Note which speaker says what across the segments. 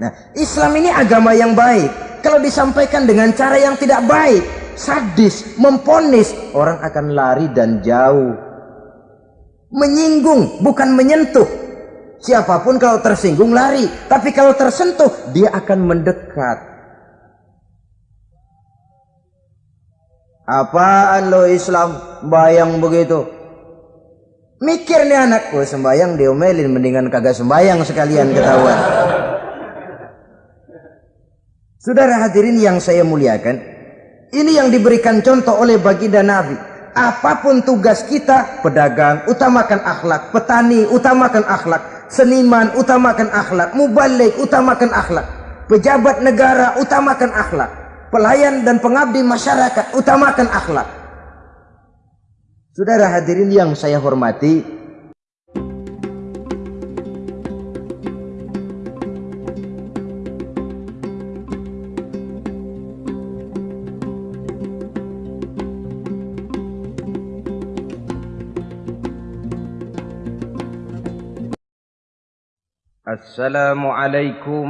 Speaker 1: Nah, Islam ini agama yang baik. Kalau disampaikan dengan cara yang tidak baik, sadis, memponis, orang akan lari dan jauh. Menyinggung, bukan menyentuh. Siapa pun kalau tersinggung lari, tapi kalau tersentuh dia akan mendekat. Apaan lo Islam bayang begitu? Mikir nih anakku sembayang diomelin mendingan kagak sembayang sekalian ketahuan. Saudara hadirin yang saya muliakan, ini yang diberikan contoh oleh baginda Nabi. Apapun tugas kita, pedagang, utamakan akhlak, petani, utamakan akhlak, seniman, utamakan akhlak, mubalik, utamakan akhlak, pejabat negara, utamakan akhlak, pelayan dan pengabdi masyarakat, utamakan akhlak. Saudara hadirin yang saya hormati, السلام عليكم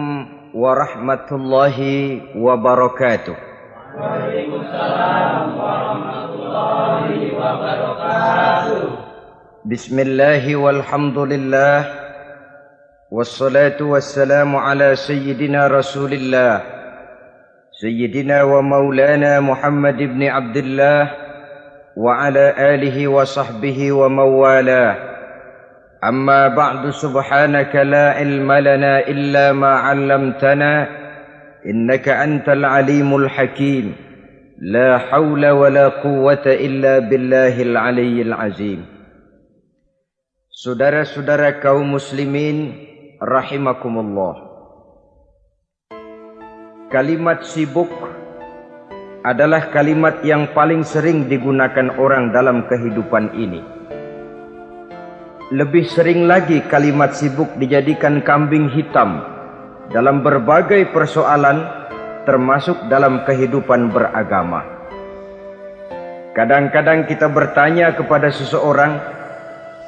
Speaker 1: ورحمة الله وبركاته. وعليكم السلام ورحمة الله وبركاته بسم الله والحمد لله والصلاة والسلام على سيدنا رسول الله سيدنا ومولانا محمد بن عبد الله وعلى آله وصحبه ومن والاه أما بعد سبحانك لا علم لنا إلا ما علمتنا إنك أنت العليم الحكيم لا حول ولا قوة إلا بالله العلي العظيم Saudara-saudara kaum muslimin rahimakumullah. Kalimat sibuk adalah kalimat yang paling sering digunakan orang dalam kehidupan ini. Lebih sering lagi kalimat sibuk dijadikan kambing hitam dalam berbagai persoalan termasuk dalam kehidupan beragama. Kadang-kadang kita bertanya kepada seseorang,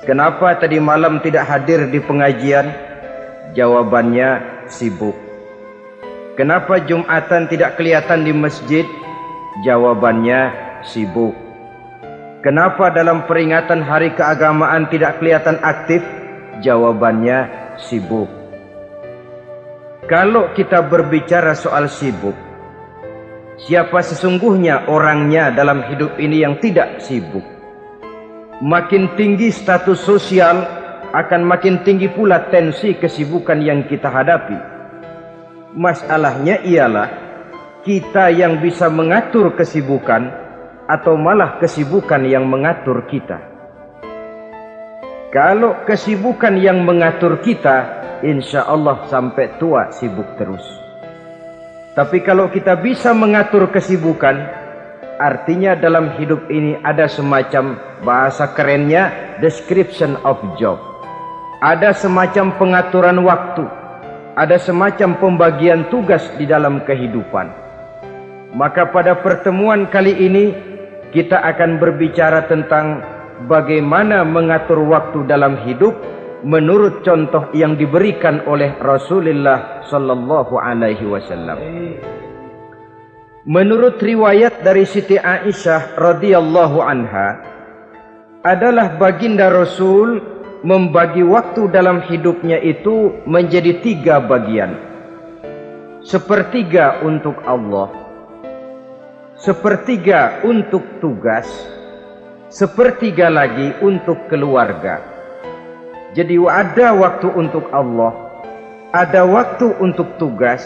Speaker 1: kenapa tadi malam tidak hadir di pengajian? Jawabannya sibuk. Kenapa Jumatan tidak kelihatan di masjid? Jawabannya sibuk. Kenapa dalam peringatan hari keagamaan tidak kelihatan aktif? Jawabannya sibuk. Kalau kita berbicara soal sibuk, siapa sesungguhnya orangnya dalam hidup ini yang tidak sibuk? Makin tinggi status sosial, akan makin tinggi pula tensi kesibukan yang kita hadapi. Masalahnya ialah kita yang bisa mengatur kesibukan atau malah kesibukan yang mengatur kita. Kalau kesibukan yang mengatur kita, insya Allah sampai tua sibuk terus. Tapi kalau kita bisa mengatur kesibukan, artinya dalam hidup ini ada semacam bahasa kerennya description of job. Ada semacam pengaturan waktu, ada semacam pembagian tugas di dalam kehidupan. Maka pada pertemuan kali ini kita akan berbicara tentang bagaimana mengatur waktu dalam hidup menurut contoh yang diberikan oleh Rasulullah sallallahu alaihi wasallam. Menurut riwayat dari Siti Aisyah radhiyallahu anha adalah baginda Rasul membagi waktu dalam hidupnya itu menjadi tiga bagian. Sepertiga untuk Allah, sepertiga untuk tugas, sepertiga lagi untuk keluarga. Jadi ada waktu untuk Allah, ada waktu untuk tugas,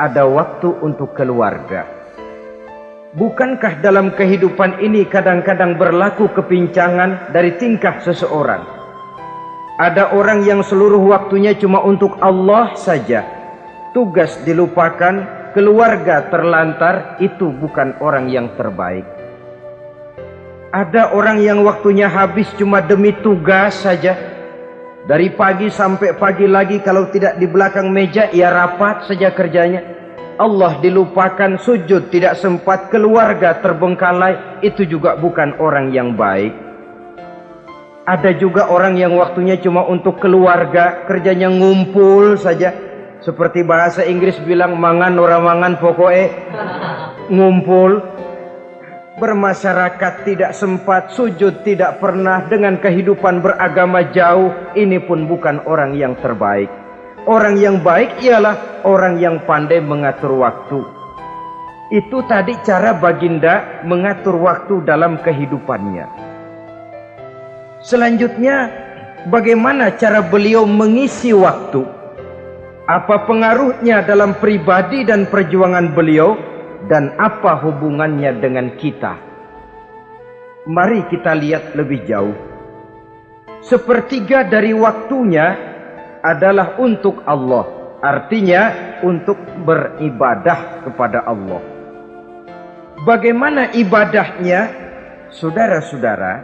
Speaker 1: ada waktu untuk keluarga. Bukankah dalam kehidupan ini kadang-kadang berlaku kepincangan dari tingkah seseorang? Ada orang yang seluruh waktunya cuma untuk Allah saja. Tugas dilupakan, keluarga terlantar itu bukan orang yang terbaik. Ada orang yang waktunya habis cuma demi tugas saja. Dari pagi sampai pagi lagi kalau tidak di belakang meja ia rapat saja kerjanya. Allah dilupakan sujud tidak sempat keluarga terbengkalai itu juga bukan orang yang baik. Ada juga orang yang waktunya cuma untuk keluarga kerjanya ngumpul saja Seperti bahasa Inggris bilang mangan orang mangan pokoknya ngumpul. Bermasyarakat tidak sempat sujud tidak pernah dengan kehidupan beragama jauh. Ini pun bukan orang yang terbaik. Orang yang baik ialah orang yang pandai mengatur waktu. Itu tadi cara baginda mengatur waktu dalam kehidupannya. Selanjutnya bagaimana cara beliau mengisi waktu apa pengaruhnya dalam pribadi dan perjuangan beliau dan apa hubungannya dengan kita. Mari kita lihat lebih jauh. Sepertiga dari waktunya adalah untuk Allah. Artinya untuk beribadah kepada Allah. Bagaimana ibadahnya? Saudara-saudara,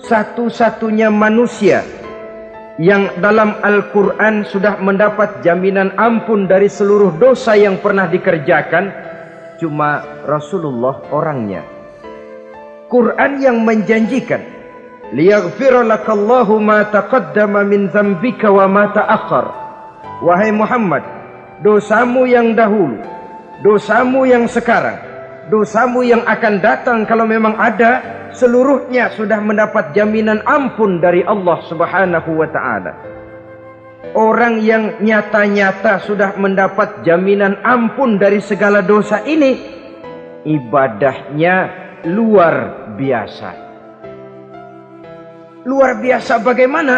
Speaker 1: satu-satunya manusia yang dalam Al-Quran sudah mendapat jaminan ampun dari seluruh dosa yang pernah dikerjakan cuma Rasulullah orangnya. Quran yang menjanjikan liyaghfira lakallahu ma taqaddama min dzambika wa ma ta'akhkhar. Wahai Muhammad, dosamu yang dahulu, dosamu yang sekarang, dosamu yang akan datang kalau memang ada, seluruhnya sudah mendapat jaminan ampun dari Allah Subhanahu wa taala. Orang yang nyata-nyata sudah mendapat jaminan ampun dari segala dosa ini, ibadahnya luar biasa. Luar biasa bagaimana?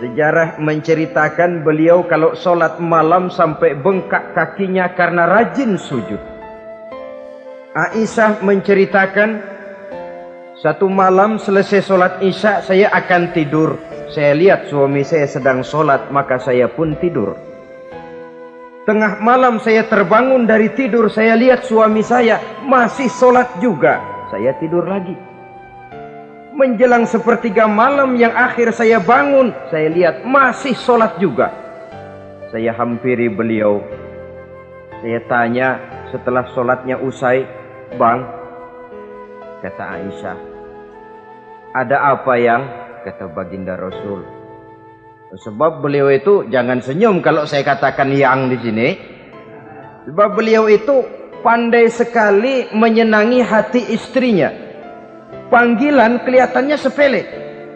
Speaker 1: Sejarah menceritakan beliau kalau sholat malam sampai bengkak kakinya karena rajin sujud. Aisyah menceritakan satu malam selesai sholat isya saya akan tidur saya lihat suami saya sedang sholat, maka saya pun tidur. Tengah malam saya terbangun dari tidur, saya lihat suami saya masih sholat juga. Saya tidur lagi. Menjelang sepertiga malam yang akhir saya bangun, saya lihat masih sholat juga. Saya hampiri beliau. Saya tanya setelah sholatnya usai, Bang, kata Aisyah, ada apa yang kata baginda Rasul. Sebab beliau itu jangan senyum kalau saya katakan yang di sini. Sebab beliau itu pandai sekali menyenangi hati istrinya. Panggilan kelihatannya sepele,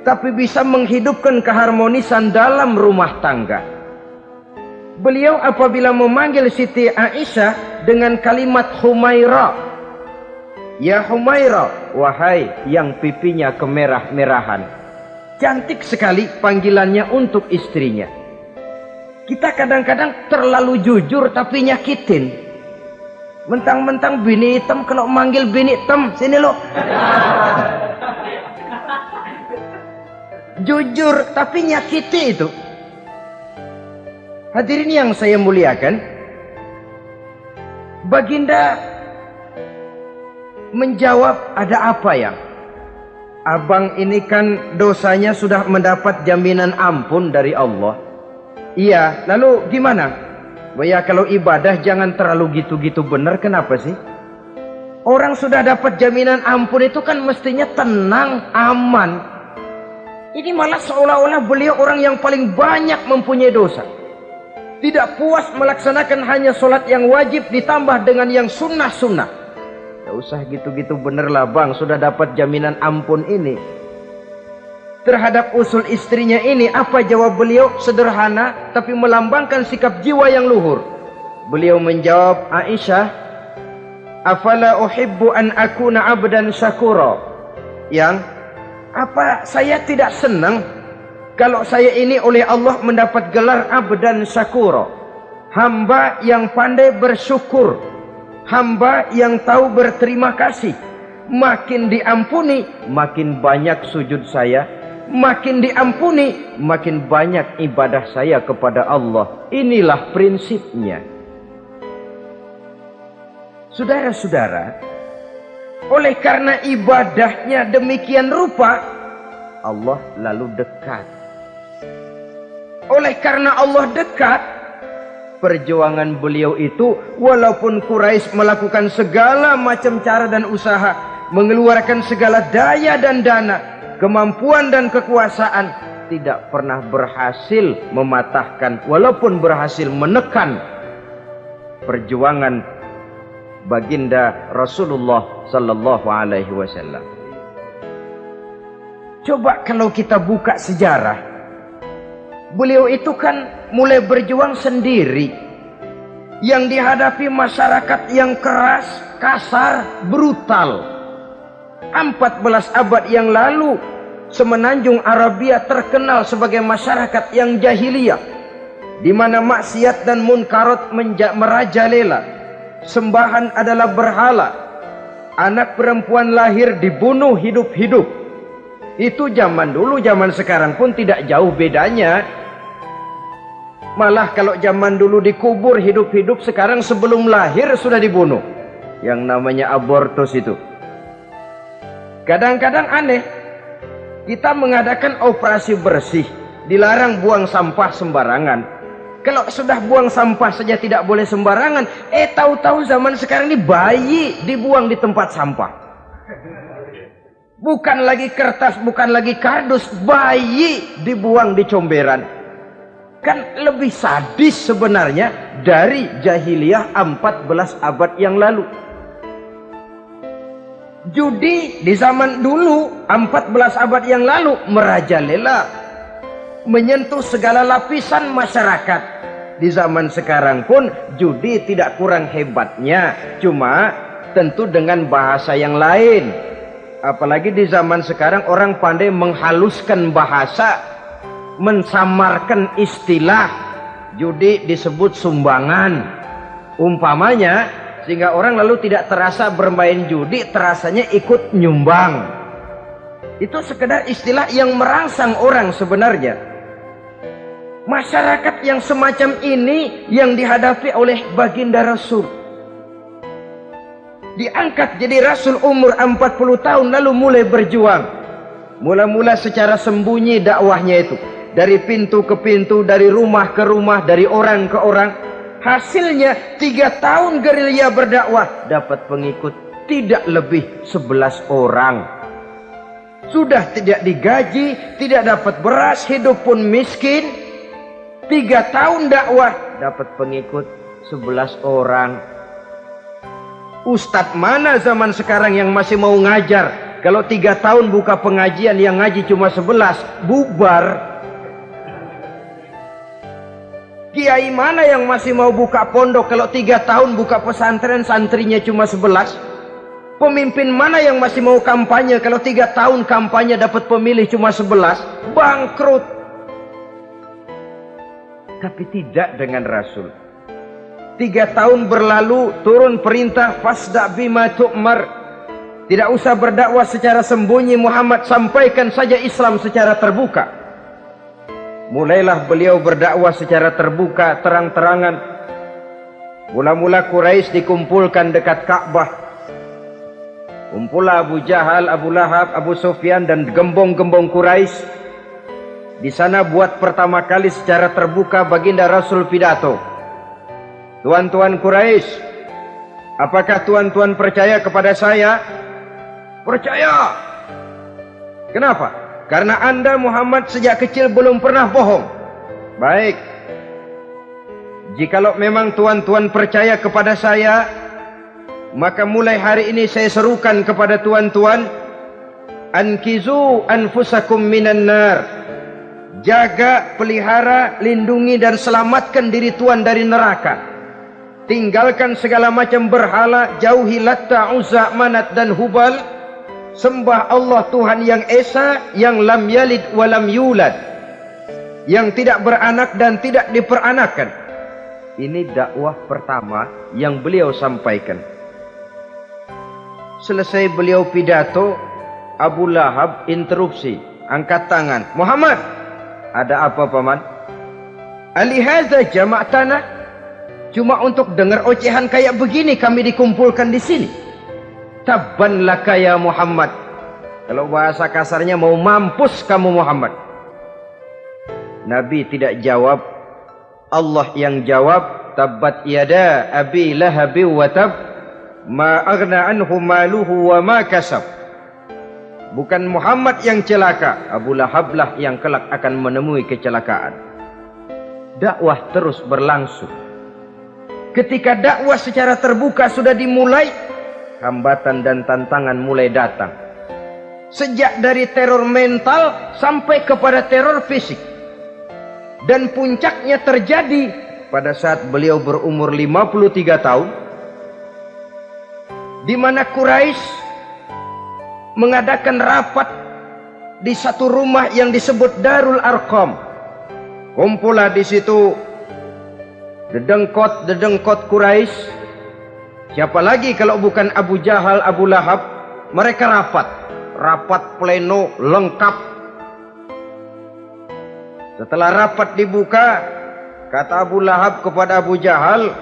Speaker 1: tapi bisa menghidupkan keharmonisan dalam rumah tangga. Beliau apabila memanggil Siti Aisyah dengan kalimat Humaira. Ya Humaira, wahai yang pipinya kemerah-merahan. Cantik sekali panggilannya untuk istrinya. Kita kadang-kadang terlalu jujur tapi nyakitin. Mentang-mentang bini hitam kalau manggil bini hitam, sini lo. jujur tapi nyakiti itu. Hadirin yang saya muliakan, Baginda menjawab ada apa yang Abang ini kan dosanya sudah mendapat jaminan ampun dari Allah. Iya, lalu gimana? Ya kalau ibadah jangan terlalu gitu-gitu benar, kenapa sih? Orang sudah dapat jaminan ampun itu kan mestinya tenang, aman. Ini malah seolah-olah beliau orang yang paling banyak mempunyai dosa. Tidak puas melaksanakan hanya solat yang wajib ditambah dengan yang sunnah-sunnah. Tidak usah gitu-gitu bener lah bang, sudah dapat jaminan ampun ini. Terhadap usul istrinya ini, apa jawab beliau? Sederhana, tapi melambangkan sikap jiwa yang luhur. Beliau menjawab, Aisyah, Afala uhibbu an akuna abdan syakura. Yang, apa saya tidak senang kalau saya ini oleh Allah mendapat gelar abdan syakura. Hamba yang pandai bersyukur hamba yang tahu berterima kasih. Makin diampuni makin banyak sujud saya. Makin diampuni makin banyak ibadah saya kepada Allah. Inilah prinsipnya. Saudara-saudara oleh karena ibadahnya demikian rupa Allah lalu dekat. Oleh karena Allah dekat perjuangan beliau itu walaupun Quraisy melakukan segala macam cara dan usaha mengeluarkan segala daya dan dana kemampuan dan kekuasaan tidak pernah berhasil mematahkan walaupun berhasil menekan perjuangan baginda Rasulullah sallallahu alaihi wasallam. Coba kalau kita buka sejarah, beliau itu kan mulai berjuang sendiri. Yang dihadapi masyarakat yang keras, kasar, brutal. 14 abad yang lalu semenanjung Arabia terkenal sebagai masyarakat yang jahiliyah di mana maksiat dan munkarat merajalela sembahan adalah berhala anak perempuan lahir dibunuh hidup-hidup itu zaman dulu zaman sekarang pun tidak jauh bedanya malah kalau zaman dulu dikubur hidup-hidup sekarang sebelum lahir sudah dibunuh yang namanya abortus itu kadang-kadang aneh kita mengadakan operasi bersih, dilarang buang sampah sembarangan. Kalau sudah buang sampah saja tidak boleh sembarangan, eh tahu-tahu zaman sekarang ini bayi dibuang di tempat sampah. Bukan lagi kertas, bukan lagi kardus, bayi dibuang di comberan. Kan lebih sadis sebenarnya dari jahiliyah 14 abad yang lalu. Judi di zaman dulu 14 abad yang lalu merajalela menyentuh segala lapisan masyarakat. Di zaman sekarang pun judi tidak kurang hebatnya, cuma tentu dengan bahasa yang lain. Apalagi di zaman sekarang orang pandai menghaluskan bahasa, mensamarkan istilah. Judi disebut sumbangan. Umpamanya sehingga orang lalu tidak terasa bermain judi terasanya ikut nyumbang itu sekedar istilah yang merangsang orang sebenarnya masyarakat yang semacam ini yang dihadapi oleh baginda Rasul diangkat jadi Rasul umur 40 tahun lalu mulai berjuang mula-mula secara sembunyi dakwahnya itu dari pintu ke pintu dari rumah ke rumah dari orang ke orang Hasilnya tiga tahun gerilya berdakwah dapat pengikut tidak lebih sebelas orang. Sudah tidak digaji, tidak dapat beras, hidup pun miskin. Tiga tahun dakwah dapat pengikut sebelas orang. Ustadz mana zaman sekarang yang masih mau ngajar? Kalau tiga tahun buka pengajian yang ngaji cuma sebelas, bubar. Kiai mana yang masih mau buka pondok kalau tiga tahun buka pesantren santrinya cuma sebelas? Pemimpin mana yang masih mau kampanye kalau tiga tahun kampanye dapat pemilih cuma sebelas? Bangkrut. Tapi tidak dengan Rasul. Tiga tahun berlalu turun perintah fasda bima tu'mar. Tidak usah berdakwah secara sembunyi Muhammad sampaikan saja Islam secara terbuka. Mulailah beliau berdakwah secara terbuka, terang-terangan. Mula-mula Quraisy dikumpulkan dekat Ka'bah. Kumpulah Abu Jahal, Abu Lahab, Abu Sufyan dan gembong-gembong Quraisy. Di sana buat pertama kali secara terbuka baginda Rasul pidato. Tuan-tuan Quraisy, apakah tuan-tuan percaya kepada saya? Percaya. Kenapa? Karena anda Muhammad sejak kecil belum pernah bohong. Baik. Jikalau memang tuan-tuan percaya kepada saya, maka mulai hari ini saya serukan kepada tuan-tuan, ankizu anfusakum minan nar. Jaga, pelihara, lindungi dan selamatkan diri tuan dari neraka. Tinggalkan segala macam berhala, jauhi Latta, Uzza, Manat dan Hubal sembah Allah Tuhan yang Esa yang lam yalid walam yulad. Yang tidak beranak dan tidak diperanakan. Ini dakwah pertama yang beliau sampaikan. Selesai beliau pidato Abu Lahab interupsi angkat tangan. Muhammad ada apa paman? Alihaza jama'tana. Cuma untuk dengar ocehan kayak begini kami dikumpulkan di sini Tabban laka ya Muhammad. Kalau bahasa kasarnya mau mampus kamu Muhammad. Nabi tidak jawab. Allah yang jawab. Tabbat yada abi lahabi wa tab. Ma agna anhu maluhu wa ma kasab. Bukan Muhammad yang celaka, Abu Lahab lah yang kelak akan menemui kecelakaan. Dakwah terus berlangsung. Ketika dakwah secara terbuka sudah dimulai, hambatan dan tantangan mulai datang. Sejak dari teror mental sampai kepada teror fisik. Dan puncaknya terjadi pada saat beliau berumur 53 tahun di mana Quraisy mengadakan rapat di satu rumah yang disebut Darul Arqam. Kumpulah di situ dedengkot-dedengkot Quraisy. Siapa lagi kalau bukan Abu Jahal, Abu Lahab? Mereka rapat, rapat pleno lengkap. Setelah rapat dibuka, Kata Abu Lahab kepada Abu Jahal,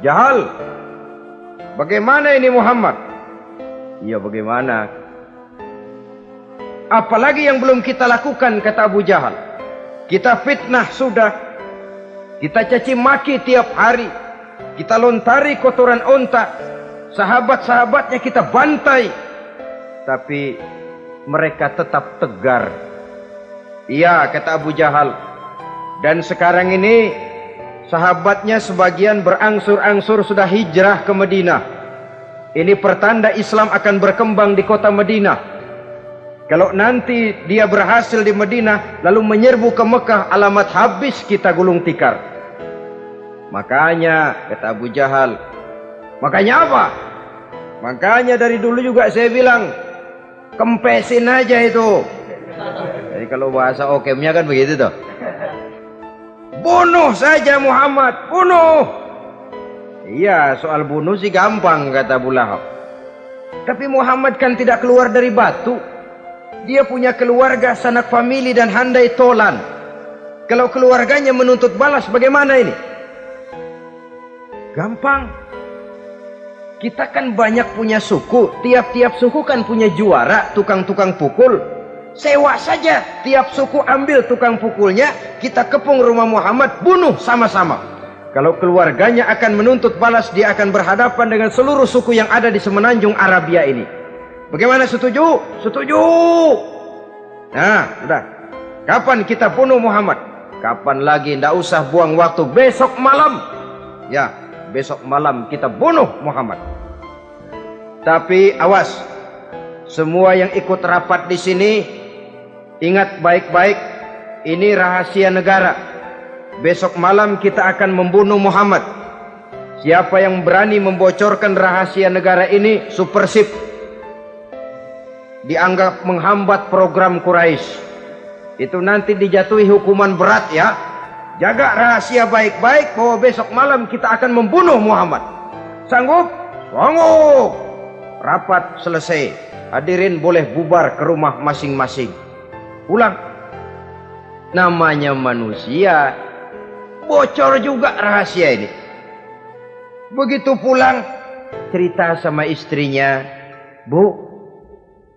Speaker 1: Jahal, bagaimana ini Muhammad? Iya bagaimana? Apalagi yang belum kita lakukan, kata Abu Jahal. Kita fitnah sudah. Kita caci maki tiap hari. Kita lontari kotoran onta. Sahabat-sahabatnya kita bantai. Tapi mereka tetap tegar. Iya, kata Abu Jahal. Dan sekarang ini Sahabatnya sebagian berangsur-angsur sudah hijrah ke Madinah. Ini pertanda Islam akan berkembang di kota Madinah. Kalau nanti dia berhasil di Madinah lalu menyerbu ke Mekah alamat habis kita gulung tikar. Makanya kata Abu Jahal. Makanya apa? Makanya dari dulu juga saya bilang kempesin aja itu. Jadi kalau bahasa okemnya kan begitu tuh. Bunuh saja Muhammad, bunuh. Iya, soal bunuh sih gampang kata Abu Lahab. Tapi Muhammad kan tidak keluar dari batu. Dia punya keluarga, sanak famili dan handai tolan. Kalau keluarganya menuntut balas bagaimana ini? Gampang. Kita kan banyak punya suku, tiap-tiap suku kan punya juara, tukang-tukang pukul. Sewa saja tiap suku ambil tukang pukulnya, kita kepung rumah Muhammad, bunuh sama-sama. Kalau keluarganya akan menuntut balas, dia akan berhadapan dengan seluruh suku yang ada di semenanjung Arabia ini. Bagaimana setuju? Setuju. Nah, sudah. Kapan kita bunuh Muhammad? Kapan lagi? Tidak usah buang waktu. Besok malam. Ya, besok malam kita bunuh Muhammad. Tapi awas. Semua yang ikut rapat di sini Ingat baik-baik, ini rahasia negara. Besok malam kita akan membunuh Muhammad. Siapa yang berani membocorkan rahasia negara ini, supersip. Dianggap menghambat program Quraisy. Itu nanti dijatuhi hukuman berat ya. Jaga rahasia baik-baik bahwa besok malam kita akan membunuh Muhammad. Sanggup? Sanggup. Rapat selesai. Hadirin boleh bubar ke rumah masing-masing pulang namanya manusia bocor juga rahasia ini begitu pulang cerita sama istrinya bu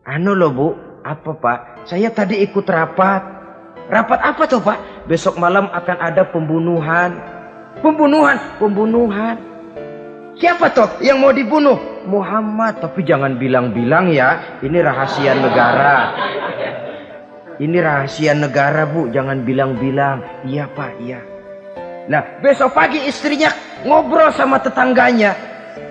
Speaker 1: anu loh bu apa pak saya tadi ikut rapat rapat apa tuh pak besok malam akan ada pembunuhan pembunuhan pembunuhan siapa tuh yang mau dibunuh Muhammad tapi jangan bilang-bilang ya ini rahasia negara ini rahasia negara bu, jangan bilang-bilang. Iya pak, iya. Nah besok pagi istrinya ngobrol sama tetangganya.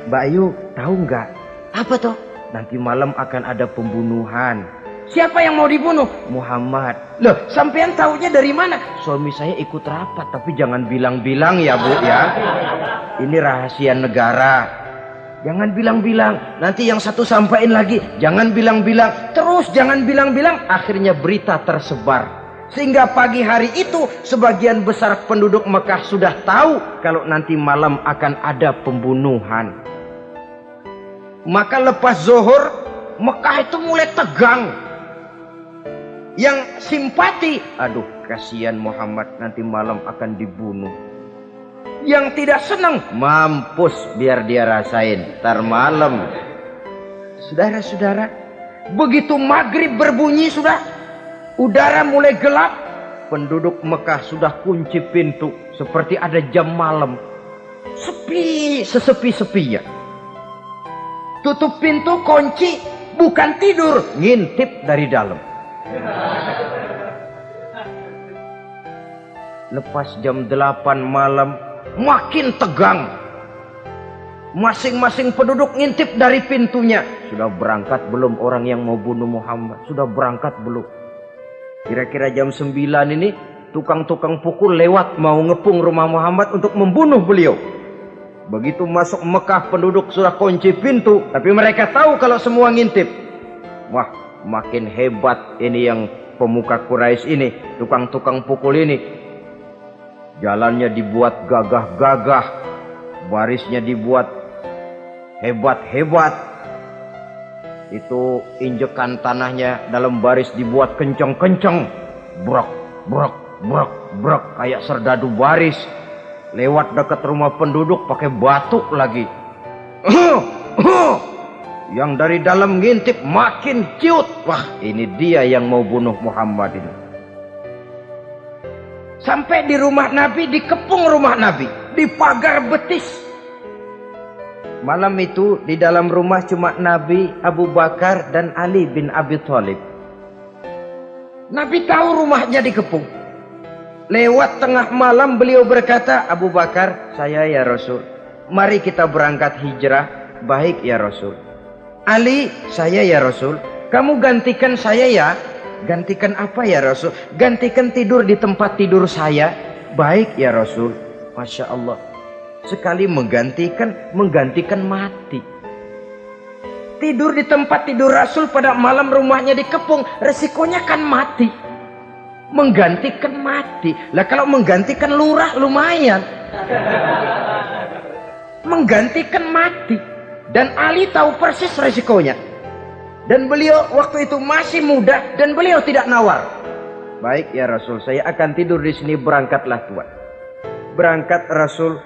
Speaker 1: Mbak Ayu tahu nggak? Apa tuh? Nanti malam akan ada pembunuhan. Siapa yang mau dibunuh? Muhammad. Loh, sampean tahunya dari mana? Suami saya ikut rapat, tapi jangan bilang-bilang ya bu ya. Ini rahasia negara. Jangan bilang-bilang. Nanti yang satu sampaikan lagi. Jangan bilang-bilang. Terus jangan bilang-bilang. Akhirnya berita tersebar. Sehingga pagi hari itu sebagian besar penduduk Mekah sudah tahu kalau nanti malam akan ada pembunuhan. Maka lepas zuhur Mekah itu mulai tegang. Yang simpati, aduh kasihan Muhammad nanti malam akan dibunuh. Yang tidak senang mampus biar dia rasain tar malam. Saudara-saudara begitu maghrib berbunyi sudah udara mulai gelap penduduk Mekah sudah kunci pintu seperti ada jam malam. Sepi sesepi-sepinya. Tutup pintu kunci bukan tidur, ngintip dari dalam. Lepas jam 8 malam, makin tegang. Masing-masing penduduk ngintip dari pintunya. Sudah berangkat belum orang yang mau bunuh Muhammad? Sudah berangkat belum? Kira-kira jam 9 ini tukang-tukang pukul lewat mau ngepung rumah Muhammad untuk membunuh beliau. Begitu masuk Mekah penduduk sudah kunci pintu. Tapi mereka tahu kalau semua ngintip. Wah makin hebat ini yang pemuka Quraisy ini. Tukang-tukang pukul ini. Jalannya dibuat gagah-gagah. Barisnya dibuat hebat-hebat. Itu injekan tanahnya dalam baris dibuat kencang-kencang. Brok, brok, brok, brok. Kayak serdadu baris lewat dekat rumah penduduk pakai batuk lagi. Yang dari dalam ngintip makin ciut. Wah ini dia yang mau bunuh Muhammad ini. Sampai di rumah Nabi, dikepung rumah Nabi. Di pagar betis. Malam itu di dalam rumah cuma Nabi, Abu Bakar dan Ali bin Abi Thalib. Nabi tahu rumahnya dikepung. Lewat tengah malam beliau berkata, Abu Bakar, saya ya Rasul. Mari kita berangkat hijrah. Baik ya Rasul. Ali, saya ya Rasul. Kamu gantikan saya ya. Gantikan apa ya Rasul? Gantikan tidur di tempat tidur saya. Baik ya Rasul. Masya Allah. Sekali menggantikan, menggantikan mati. Tidur di tempat tidur Rasul pada malam rumahnya dikepung. Resikonya kan mati menggantikan mati. Lah kalau menggantikan lurah lumayan. menggantikan mati. Dan Ali tahu persis resikonya. Dan beliau waktu itu masih muda dan beliau tidak nawar. Baik ya Rasul, saya akan tidur di sini berangkatlah tuan. Berangkat Rasul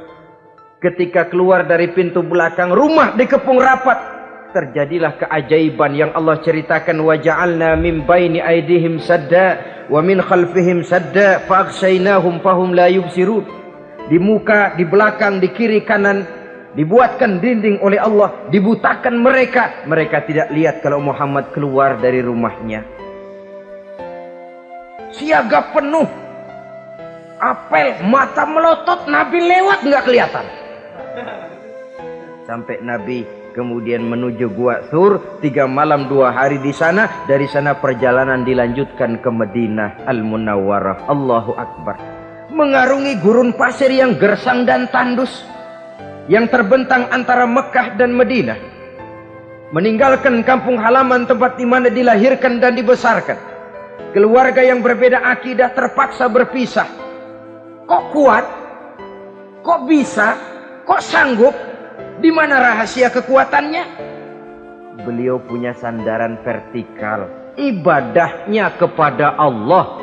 Speaker 1: ketika keluar dari pintu belakang rumah dikepung rapat terjadilah keajaiban yang Allah ceritakan wa ja'alna min baini aidihim sadda wa min khalfihim sadda fa'aghshaynahum fahum la yubsirun di muka di belakang di kiri kanan dibuatkan dinding oleh Allah dibutakan mereka mereka tidak lihat kalau Muhammad keluar dari rumahnya. Siaga penuh. Apel mata melotot Nabi lewat nggak kelihatan. Sampai Nabi kemudian menuju Gua Sur tiga malam dua hari di sana dari sana perjalanan dilanjutkan ke Madinah Al Munawwarah Allahu Akbar. Mengarungi gurun pasir yang gersang dan tandus yang terbentang antara Mekah dan Madinah meninggalkan kampung halaman tempat di mana dilahirkan dan dibesarkan keluarga yang berbeda akidah terpaksa berpisah kok kuat kok bisa kok sanggup di mana rahasia kekuatannya? Beliau punya sandaran vertikal. Ibadahnya kepada Allah.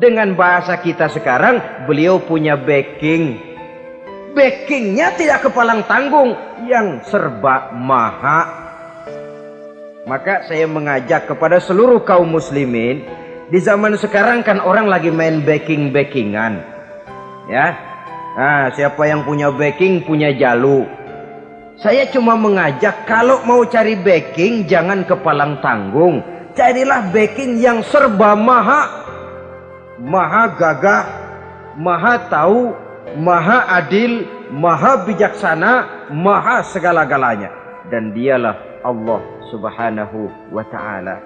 Speaker 1: Dengan bahasa kita sekarang, beliau punya backing. Backingnya tidak kepalang tanggung. Yang serba maha. Maka saya mengajak kepada seluruh kaum muslimin. Di zaman sekarang kan orang lagi main backing-backingan. Ya, Nah, siapa yang punya backing punya jalu. Saya cuma mengajak kalau mau cari backing jangan kepalang tanggung. Carilah backing yang serba maha. Maha gagah, maha tahu, maha adil, maha bijaksana, maha segala-galanya. Dan dialah Allah subhanahu wa ta'ala.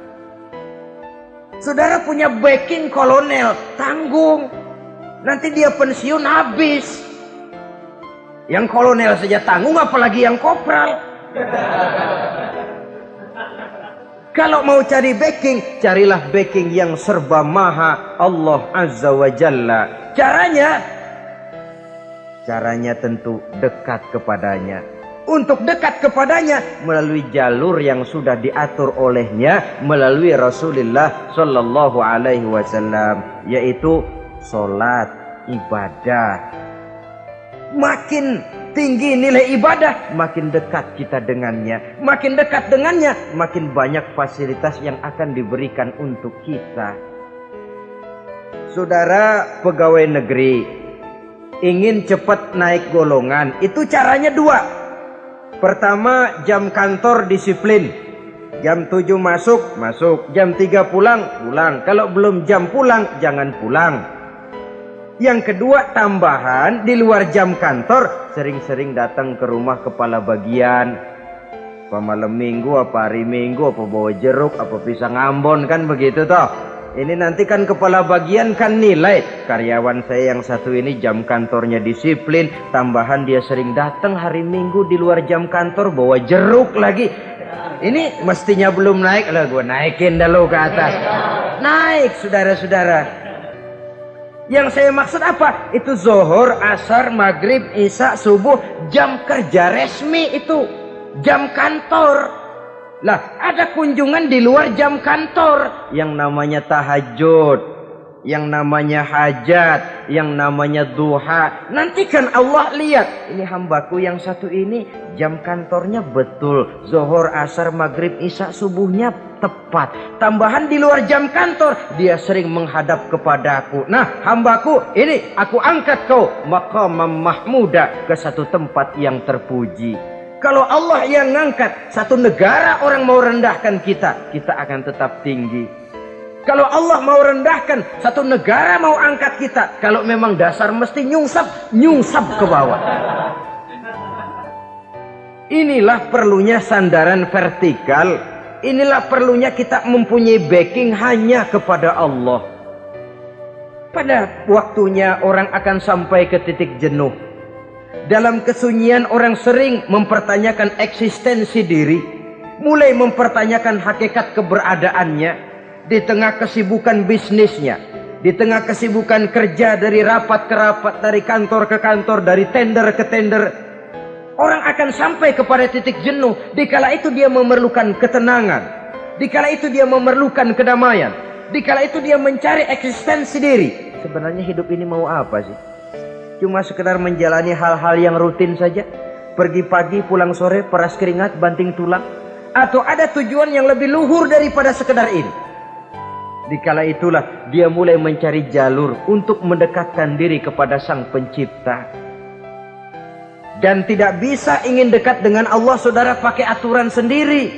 Speaker 1: Saudara punya backing kolonel, tanggung. Nanti dia pensiun habis. Yang kolonel saja tanggung apalagi yang kopral. Kalau mau cari backing, carilah backing yang serba maha Allah Azza wa Jalla. Caranya, caranya tentu dekat kepadanya. Untuk dekat kepadanya melalui jalur yang sudah diatur olehnya melalui Rasulullah Sallallahu Alaihi Wasallam, yaitu solat, ibadah, makin tinggi nilai ibadah, makin dekat kita dengannya. Makin dekat dengannya, makin banyak fasilitas yang akan diberikan untuk kita. Saudara pegawai negeri, ingin cepat naik golongan, itu caranya dua. Pertama, jam kantor disiplin. Jam 7 masuk, masuk. Jam 3 pulang, pulang. Kalau belum jam pulang, jangan pulang. Yang kedua, tambahan di luar jam kantor, sering-sering datang ke rumah kepala bagian. Apa malam minggu, apa hari minggu, apa bawa jeruk, apa pisang ambon, kan begitu toh. Ini nanti kan kepala bagian kan nilai. Karyawan saya yang satu ini jam kantornya disiplin. Tambahan dia sering datang hari minggu di luar jam kantor bawa jeruk lagi. Ini mestinya belum naik lah gue naikin dulu ke atas. Naik saudara-saudara. Yang saya maksud apa? Itu zohor, asar, maghrib, isya, subuh, jam kerja resmi itu. Jam kantor. Lah, ada kunjungan di luar jam kantor yang namanya tahajud yang namanya hajat, yang namanya duha. Nanti kan Allah lihat, ini hambaku yang satu ini jam kantornya betul. Zohor, asar, maghrib, isya, subuhnya tepat. Tambahan di luar jam kantor, dia sering menghadap kepadaku. Nah, hambaku, ini aku angkat kau maqamam mahmuda ke satu tempat yang terpuji. Kalau Allah yang ngangkat satu negara orang mau rendahkan kita, kita akan tetap tinggi. Kalau Allah mau rendahkan, satu negara mau angkat kita. Kalau memang dasar mesti nyungsap, nyungsap ke bawah. Inilah perlunya sandaran vertikal. Inilah perlunya kita mempunyai backing hanya kepada Allah. Pada waktunya orang akan sampai ke titik jenuh. Dalam kesunyian orang sering mempertanyakan eksistensi diri. Mulai mempertanyakan hakikat keberadaannya di tengah kesibukan bisnisnya, di tengah kesibukan kerja dari rapat ke rapat, dari kantor ke kantor, dari tender ke tender, orang akan sampai kepada titik jenuh. Dikala itu dia memerlukan ketenangan, dikala itu dia memerlukan kedamaian, dikala itu dia mencari eksistensi diri. Sebenarnya hidup ini mau apa sih? Cuma sekedar menjalani hal-hal yang rutin saja. Pergi pagi, pulang sore, peras keringat, banting tulang. Atau ada tujuan yang lebih luhur daripada sekedar ini. Dikala itulah dia mulai mencari jalur untuk mendekatkan diri kepada sang pencipta. Dan tidak bisa ingin dekat dengan Allah saudara pakai aturan sendiri.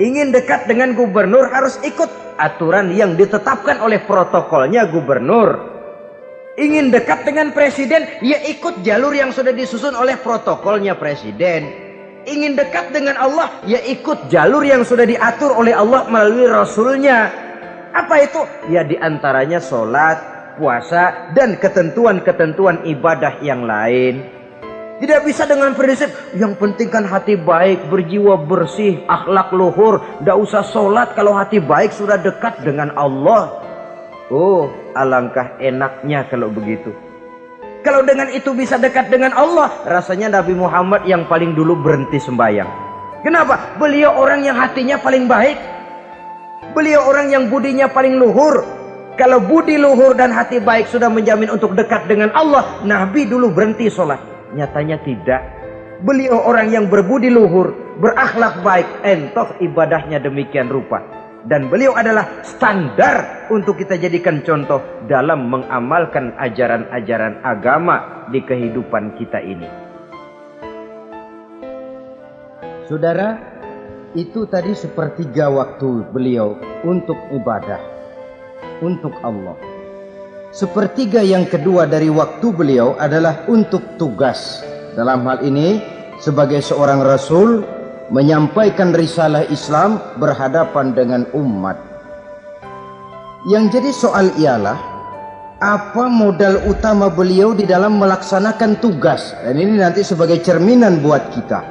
Speaker 1: Ingin dekat dengan gubernur harus ikut aturan yang ditetapkan oleh protokolnya gubernur. Ingin dekat dengan presiden, ya ikut jalur yang sudah disusun oleh protokolnya presiden. Ingin dekat dengan Allah ya ikut jalur yang sudah diatur oleh Allah melalui Rasulnya. Apa itu? Ya di antaranya sholat puasa dan ketentuan-ketentuan ibadah yang lain. Tidak bisa dengan prinsip yang penting kan hati baik berjiwa bersih akhlak luhur. Tidak usah sholat kalau hati baik sudah dekat dengan Allah oh alangkah enaknya kalau begitu kalau dengan itu bisa dekat dengan Allah, rasanya Nabi Muhammad yang paling dulu berhenti sembahyang. Kenapa? Beliau orang yang hatinya paling baik. Beliau orang yang budinya paling luhur. Kalau budi luhur dan hati baik sudah menjamin untuk dekat dengan Allah, Nabi dulu berhenti sholat. Nyatanya tidak. Beliau orang yang berbudi luhur, berakhlak baik, entoh ibadahnya demikian rupa dan beliau adalah standar untuk kita jadikan contoh dalam mengamalkan ajaran-ajaran agama di kehidupan kita ini. Saudara, itu tadi sepertiga waktu beliau untuk ibadah, untuk Allah. Sepertiga yang kedua dari waktu beliau adalah untuk tugas. Dalam hal ini, sebagai seorang rasul, menyampaikan risalah Islam berhadapan dengan umat. Yang jadi soal ialah apa modal utama beliau di dalam melaksanakan tugas dan ini nanti sebagai cerminan buat kita.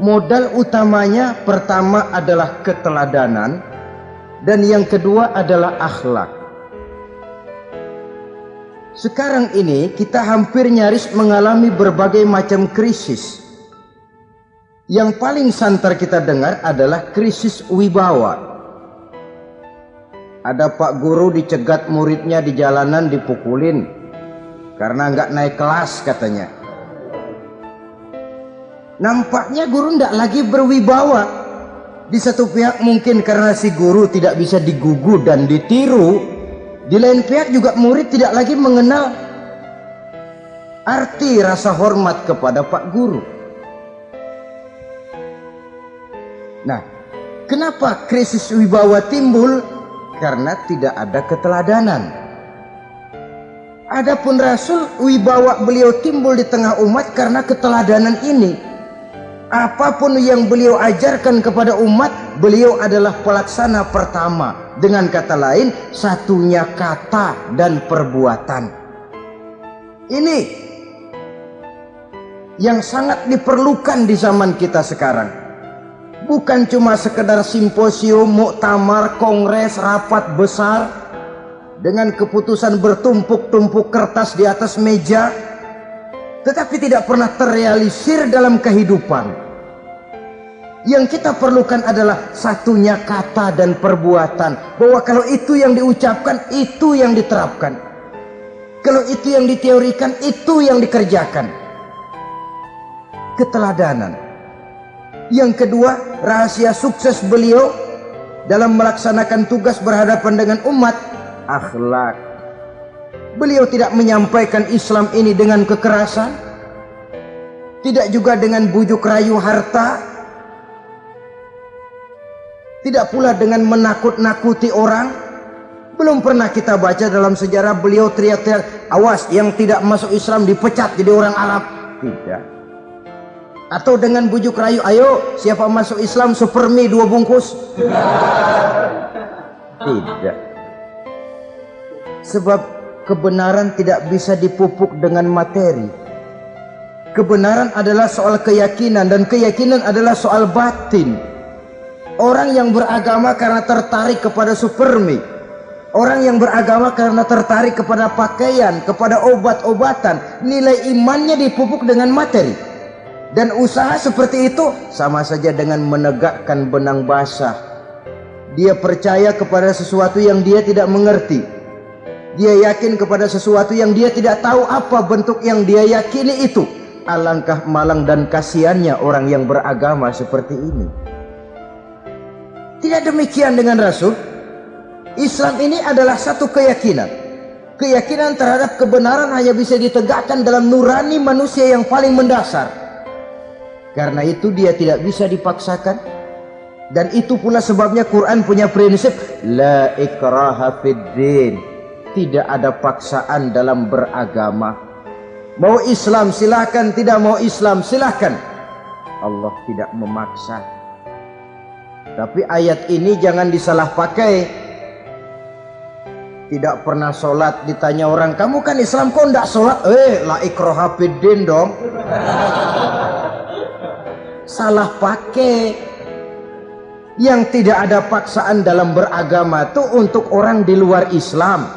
Speaker 1: Modal utamanya pertama adalah keteladanan dan yang kedua adalah akhlak. Sekarang ini kita hampir nyaris mengalami berbagai macam krisis yang paling santer kita dengar adalah krisis wibawa. Ada pak guru dicegat muridnya di jalanan dipukulin karena nggak naik kelas katanya. Nampaknya guru nggak lagi berwibawa. Di satu pihak mungkin karena si guru tidak bisa digugu dan ditiru. Di lain pihak juga murid tidak lagi mengenal arti rasa hormat kepada pak guru. Nah, kenapa krisis wibawa timbul? Karena tidak ada keteladanan. Adapun Rasul wibawa beliau timbul di tengah umat karena keteladanan ini. Apa pun yang beliau ajarkan kepada umat, beliau adalah pelaksana pertama. Dengan kata lain, satunya kata dan perbuatan. Ini yang sangat diperlukan di zaman kita sekarang. Bukan cuma sekedar simposium, muktamar, kongres, rapat besar dengan keputusan bertumpuk-tumpuk kertas di atas meja tetapi tidak pernah terrealisir dalam kehidupan. Yang kita perlukan adalah satunya kata dan perbuatan. Bahwa kalau itu yang diucapkan, itu yang diterapkan. Kalau itu yang diteorikan, itu yang dikerjakan. Keteladanan. Yang kedua, rahasia sukses beliau dalam melaksanakan tugas berhadapan dengan umat, akhlak Beliau tidak menyampaikan Islam ini dengan kekerasan. Tidak juga dengan bujuk rayu harta. Tidak pula dengan menakut-nakuti orang. Belum pernah kita baca dalam sejarah beliau teriak-teriak, awas yang tidak masuk Islam dipecat jadi orang Arab. Tidak. Atau dengan bujuk rayu, ayo siapa masuk Islam super mie dua bungkus. Tidak. Sebab kebenaran tidak bisa dipupuk dengan materi. Kebenaran adalah soal keyakinan dan keyakinan adalah soal batin. Orang yang beragama karena tertarik kepada supermi. Orang yang beragama karena tertarik kepada pakaian, kepada obat-obatan. Nilai imannya dipupuk dengan materi. Dan usaha seperti itu sama saja dengan menegakkan benang basah. Dia percaya kepada sesuatu yang dia tidak mengerti dia yakin kepada sesuatu yang dia tidak tahu apa bentuk yang dia yakini itu. Alangkah malang dan kasihannya orang yang beragama seperti ini. Tidak demikian dengan Rasul. Islam ini adalah satu keyakinan. Keyakinan terhadap kebenaran hanya bisa ditegakkan dalam nurani manusia yang paling mendasar. Karena itu dia tidak bisa dipaksakan. Dan itu pula sebabnya Quran punya prinsip la ikraha fid din tidak ada paksaan dalam beragama. Mau Islam silahkan, tidak mau Islam silahkan. Allah tidak memaksa. Tapi ayat ini jangan disalah pakai. Tidak pernah sholat ditanya orang, kamu kan Islam kok tidak sholat? Eh, la ikroha dong. Salah pakai. Yang tidak ada paksaan dalam beragama itu untuk orang di luar Islam.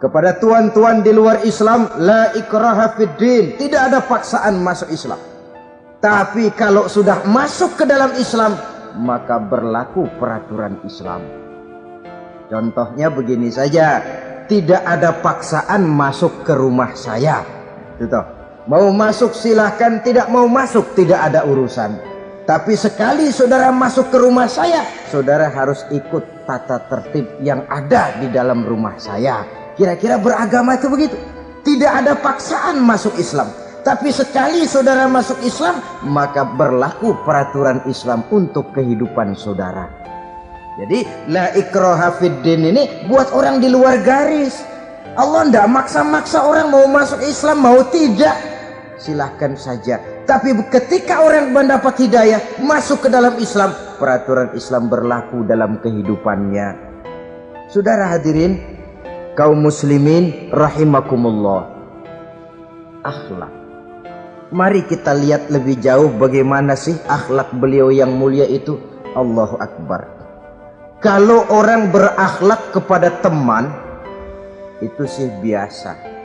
Speaker 1: Kepada tuan-tuan di luar Islam la ikraha fiddin tidak ada paksaan masuk Islam. Tapi kalau sudah masuk ke dalam Islam maka berlaku peraturan Islam. Contohnya begini saja. Tidak ada paksaan masuk ke rumah saya. Itu mau masuk silahkan tidak mau masuk tidak ada urusan tapi sekali saudara masuk ke rumah saya saudara harus ikut tata tertib yang ada di dalam rumah saya Kira-kira beragama itu begitu. Tidak ada paksaan masuk Islam. Tapi sekali saudara masuk Islam, maka berlaku peraturan Islam untuk kehidupan saudara. Jadi, la ikroha fiddin ini buat orang di luar garis. Allah tidak maksa-maksa orang mau masuk Islam, mau tidak. Silahkan saja. Tapi ketika orang mendapat hidayah, masuk ke dalam Islam, peraturan Islam berlaku dalam kehidupannya. Saudara hadirin, kaum muslimin rahimakumullah. Akhlak. Mari kita lihat lebih jauh bagaimana sih akhlak beliau yang mulia itu. Allahu Akbar. Kalau orang berakhlak kepada teman itu sih biasa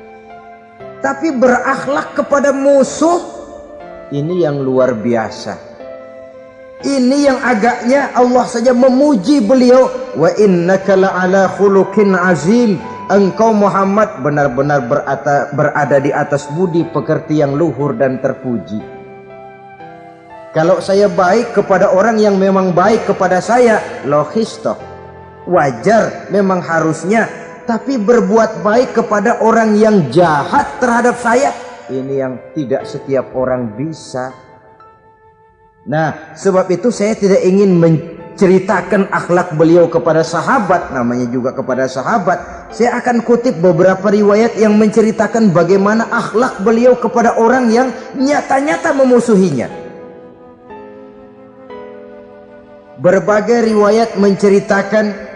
Speaker 1: tapi berakhlak kepada musuh ini yang luar biasa. ini yang agaknya Allah saja memuji beliau. Wa innaka la'ala khuluqin azim. Engkau Muhammad benar-benar berada, berada di atas budi pekerti yang luhur dan terpuji. Kalau saya baik kepada orang yang memang baik kepada saya logis toh wajar. Memang harusnya tapi berbuat baik kepada orang yang jahat terhadap saya ini yang tidak setiap orang bisa Nah, sebab itu saya tidak ingin menceritakan akhlak beliau kepada sahabat, namanya juga kepada sahabat. Saya akan kutip beberapa riwayat yang menceritakan bagaimana akhlak beliau kepada orang yang nyata-nyata memusuhinya. Berbagai riwayat menceritakan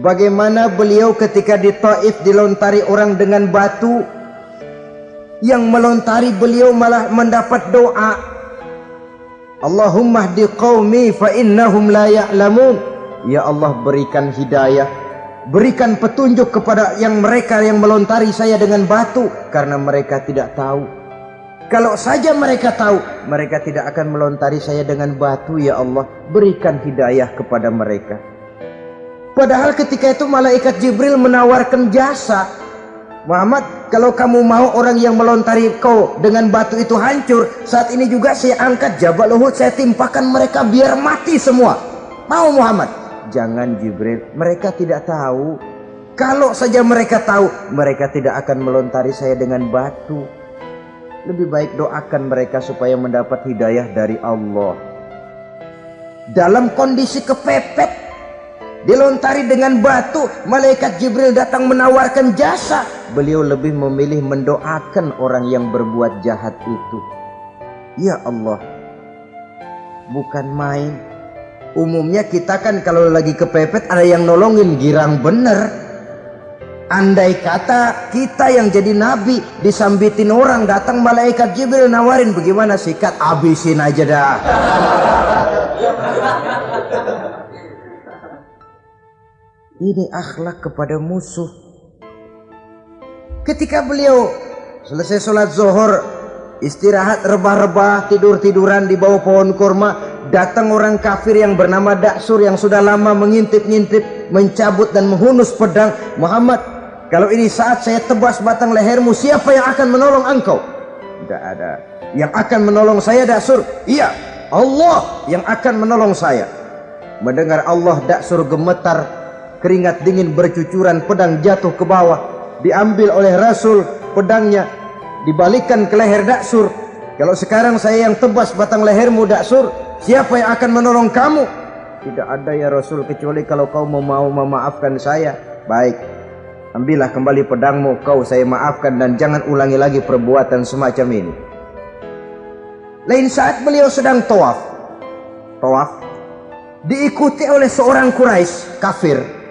Speaker 1: bagaimana beliau ketika di Taif dilontari orang dengan batu yang melontari beliau malah mendapat doa Allahumma hdi qaumi fa innahum la ya'lamun. Ya Allah berikan hidayah, berikan petunjuk kepada yang mereka yang melontari saya dengan batu karena mereka tidak tahu. Kalau saja mereka tahu, mereka tidak akan melontari saya dengan batu ya Allah. Berikan hidayah kepada mereka. Padahal ketika itu malaikat Jibril menawarkan jasa Muhammad, kalau kamu mau orang yang melontari kau dengan batu itu hancur, saat ini juga saya angkat Jabal Uhud, saya timpakan mereka biar mati semua. Mau Muhammad? Jangan Jibril, mereka tidak tahu. Kalau saja mereka tahu, mereka tidak akan melontari saya dengan batu. Lebih baik doakan mereka supaya mendapat hidayah dari Allah. Dalam kondisi kepepet, dilontari dengan batu malaikat Jibril datang menawarkan jasa. Beliau lebih memilih mendoakan orang yang berbuat jahat itu. Ya Allah bukan main. Umumnya kita kan kalau lagi kepepet ada yang nolongin girang bener. Andai kata kita yang jadi nabi disambitin orang datang malaikat Jibril nawarin bagaimana sikat? Abisin aja dah Ini akhlak kepada musuh. Ketika beliau selesai sholat zuhur, istirahat rebah-rebah, tidur-tiduran di bawah pohon kurma, datang orang kafir yang bernama Daksur yang sudah lama mengintip-ngintip, mencabut dan menghunus pedang. Muhammad, kalau ini saat saya tebas batang lehermu, siapa yang akan menolong engkau? Tidak ada. Yang akan menolong saya Daksur? Iya, Allah yang akan menolong saya. Mendengar Allah Daksur gemetar keringat dingin bercucuran pedang jatuh ke bawah. Diambil oleh Rasul pedangnya. Dibalikan ke leher Daksur. Kalau sekarang saya yang tebas batang lehermu Daksur siapa yang akan menolong kamu? Tidak ada ya Rasul kecuali kalau kau mau memaafkan saya. Baik ambillah kembali pedangmu. Kau saya maafkan dan jangan ulangi lagi perbuatan semacam ini. Lain saat beliau sedang tawaf. Tawaf diikuti oleh seorang Quraisy kafir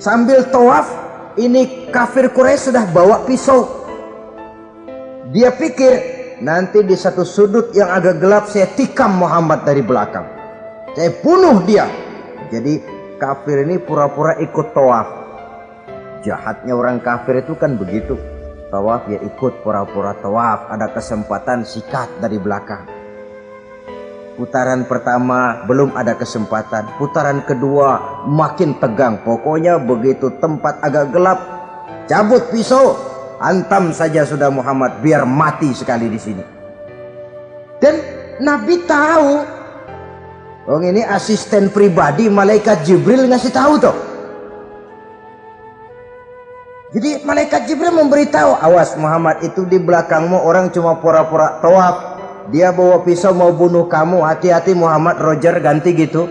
Speaker 1: Sambil tawaf, ini kafir Quraisy sudah bawa pisau. Dia pikir nanti di satu sudut yang agak gelap saya tikam Muhammad dari belakang. Saya bunuh dia. Jadi kafir ini pura-pura ikut tawaf. Jahatnya orang kafir itu kan begitu. Tawaf ya ikut pura-pura tawaf. Ada kesempatan sikat dari belakang. Putaran pertama belum ada kesempatan. Putaran kedua makin tegang. Pokoknya begitu tempat agak gelap, cabut pisau, hantam saja sudah Muhammad biar mati sekali di sini. Dan Nabi tahu. Oh ini asisten pribadi malaikat Jibril ngasih tahu tuh. Jadi malaikat Jibril memberitahu, awas Muhammad itu di belakangmu orang cuma pura-pura tawaf dia bawa pisau mau bunuh kamu hati-hati Muhammad Roger ganti gitu.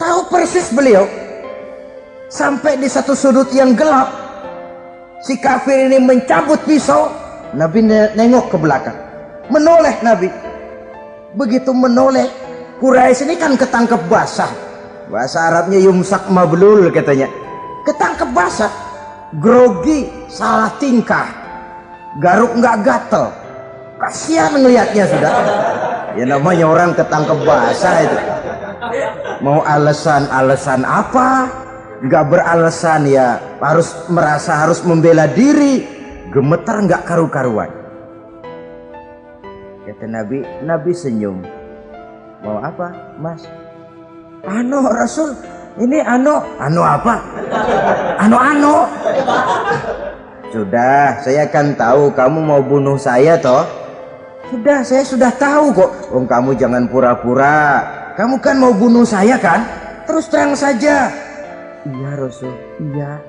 Speaker 1: Tahu persis beliau sampai di satu sudut yang gelap si kafir ini mencabut pisau Nabi nengok ke belakang. Menoleh Nabi. Begitu menoleh Quraisy ini kan ketangkep basah. Bahasa Arabnya yumsak mablul katanya ketangkep basah. Grogi salah tingkah. Garuk nggak gatel. Kasihan ngelihatnya sudah. Ya namanya orang ketangkep basah itu. Mau alasan-alasan apa? Nggak beralasan ya. Harus merasa harus membela diri. Gemetar nggak karu-karuan? Kata Nabi Nabi senyum. Mau apa mas? Anu Rasul ini ano? Ano apa? Ano ano? Sudah saya kan tahu kamu mau bunuh saya toh. Sudah saya sudah tahu kok. Oh kamu jangan pura-pura. Kamu kan mau bunuh saya kan? Terus terang saja. Iya Rasul. Iya.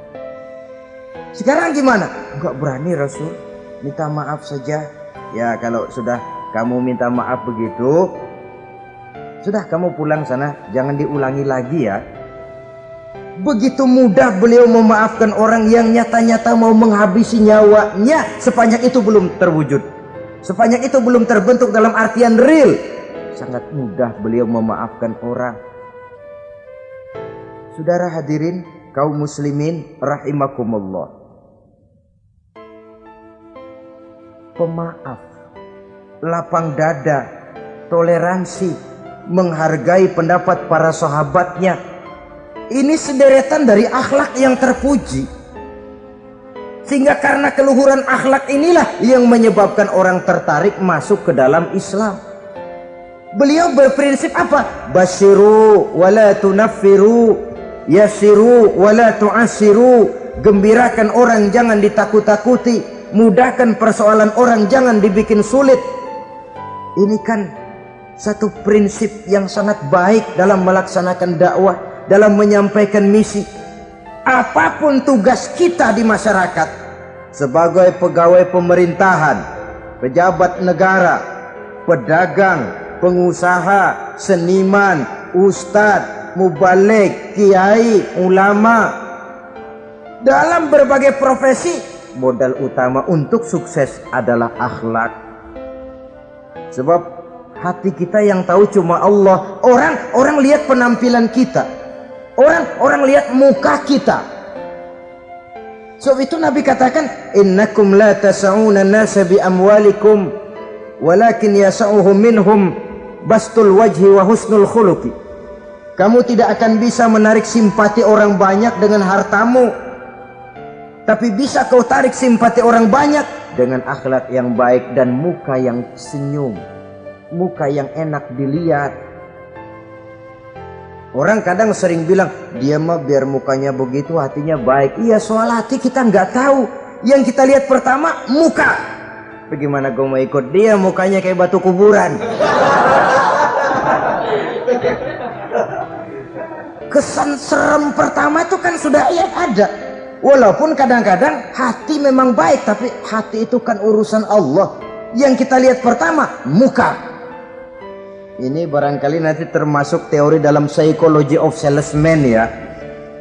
Speaker 1: Sekarang gimana? Enggak berani Rasul. Minta maaf saja. Ya kalau sudah kamu minta maaf begitu, sudah kamu pulang sana, jangan diulangi lagi ya. Begitu mudah beliau memaafkan orang yang nyata-nyata mau menghabisi nyawanya sepanjang itu belum terwujud. Sepanjang itu belum terbentuk dalam artian real. Sangat mudah beliau memaafkan orang. Saudara hadirin kaum muslimin rahimakumullah. Pemaaf, lapang dada, toleransi, menghargai pendapat para sahabatnya, ini sederetan dari akhlak yang terpuji. Sehingga karena keluhuran akhlak inilah yang menyebabkan orang tertarik masuk ke dalam Islam. Beliau berprinsip apa? Basyiru wala tunaffiru, yasiru wala tu'asiru. Gembirakan orang jangan ditakut-takuti, mudahkan persoalan orang jangan dibikin sulit. Ini kan satu prinsip yang sangat baik dalam melaksanakan dakwah dalam menyampaikan misi. Apa pun tugas kita di masyarakat sebagai pegawai pemerintahan, pejabat negara, pedagang, pengusaha, seniman, ustadz, mubalik, kiai, ulama dalam berbagai profesi modal utama untuk sukses adalah akhlak. Sebab hati kita yang tahu cuma Allah. Orang orang lihat penampilan kita. Orang orang lihat muka kita. So itu Nabi katakan, "Innakum la tas'una nasa bi amwalikum, walakin yas'uhum minhum bastul wajhi wa husnul khuluqi." Kamu tidak akan bisa menarik simpati orang banyak dengan hartamu. Tapi bisa kau tarik simpati orang banyak dengan akhlak yang baik dan muka yang senyum. Muka yang enak dilihat Orang kadang sering bilang, dia mah biar mukanya begitu hatinya baik. Iya soal hati kita nggak tahu. Yang kita lihat pertama muka. Bagaimana gue mau ikut dia mukanya kayak batu kuburan. Kesan serem pertama itu kan sudah ya ada. Walaupun kadang-kadang hati memang baik, tapi hati itu kan urusan Allah. Yang kita lihat pertama muka. Ini barangkali nanti termasuk teori dalam psychology of salesman ya.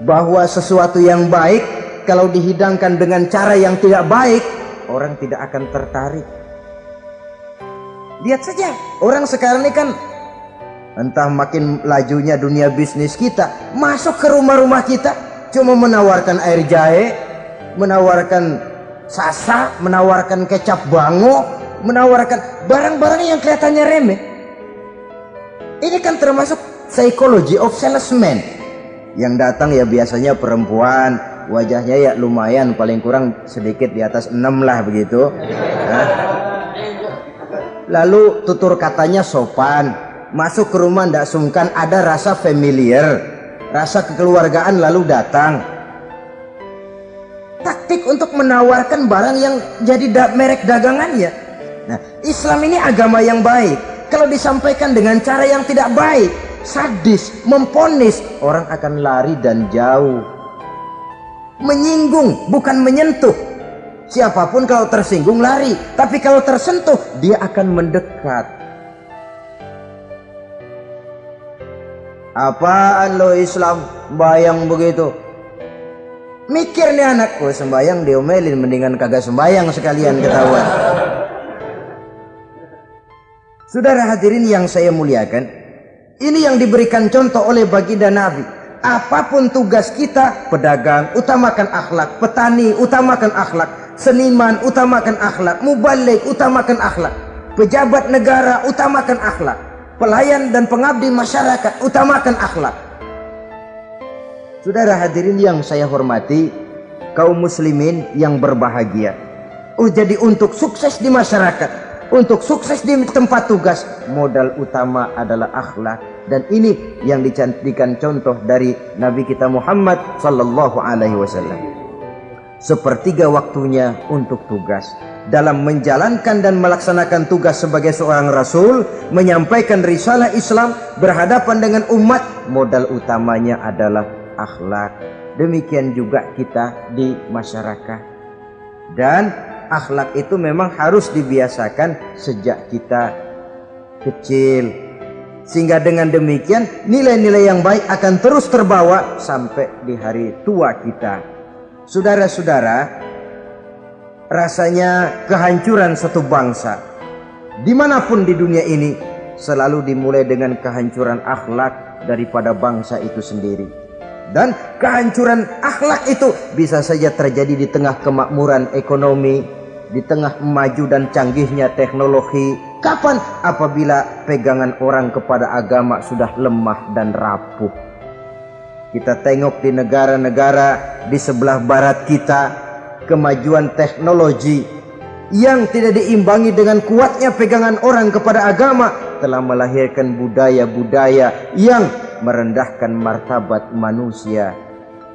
Speaker 1: Bahwa sesuatu yang baik kalau dihidangkan dengan cara yang tidak baik, orang tidak akan tertarik. Lihat saja, orang sekarang ini kan entah makin lajunya dunia bisnis kita, masuk ke rumah-rumah kita cuma menawarkan air jahe, menawarkan sasa, menawarkan kecap bango, menawarkan barang-barang yang kelihatannya remeh ini kan termasuk psychology of salesman. Yang datang ya biasanya perempuan, wajahnya ya lumayan paling kurang sedikit di atas 6 lah begitu. Nah. Lalu tutur katanya sopan, masuk ke rumah ndak sungkan ada rasa familiar, rasa kekeluargaan lalu datang. Taktik untuk menawarkan barang yang jadi da merek dagangannya. Nah, Islam ini agama yang baik kalau disampaikan dengan cara yang tidak baik sadis, memponis orang akan lari dan jauh. Menyinggung bukan menyentuh. Siapa pun kalau tersinggung lari. Tapi kalau tersentuh dia akan mendekat. Apaan lo Islam? Bayang begitu. Mikir nih anakku sembayang diomelin mendingan kagak sembayang sekalian ketahuan Saudara hadirin yang saya muliakan, ini yang diberikan contoh oleh baginda Nabi. Apa pun tugas kita, pedagang, utamakan akhlak, petani, utamakan akhlak, seniman, utamakan akhlak, mubalik, utamakan akhlak, pejabat negara, utamakan akhlak, pelayan dan pengabdi masyarakat, utamakan akhlak. Saudara hadirin yang saya hormati, kaum muslimin yang berbahagia. Oh jadi untuk sukses di masyarakat, untuk sukses di tempat tugas, modal utama adalah akhlak. Dan ini yang dicantikan contoh dari Nabi kita Muhammad sallallahu alaihi wasallam. Sepertiga waktunya untuk tugas. Dalam menjalankan dan melaksanakan tugas sebagai seorang rasul, menyampaikan risalah Islam berhadapan dengan umat, modal utamanya adalah akhlak. Demikian juga kita di masyarakat. Dan akhlak itu memang harus dibiasakan sejak kita kecil. Sehingga dengan demikian nilai-nilai yang baik akan terus terbawa sampai di hari tua kita. Saudara-saudara, rasanya kehancuran satu bangsa di mana pun di dunia ini selalu dimulai dengan kehancuran akhlak daripada bangsa itu sendiri dan kehancuran akhlak itu bisa saja terjadi di tengah kemakmuran ekonomi di tengah maju dan canggihnya teknologi. Kapan? Apabila pegangan orang kepada agama sudah lemah dan rapuh. Kita tengok di negara-negara di sebelah barat kita kemajuan teknologi yang tidak diimbangi dengan kuatnya pegangan orang kepada agama telah melahirkan budaya-budaya yang merendahkan martabat manusia.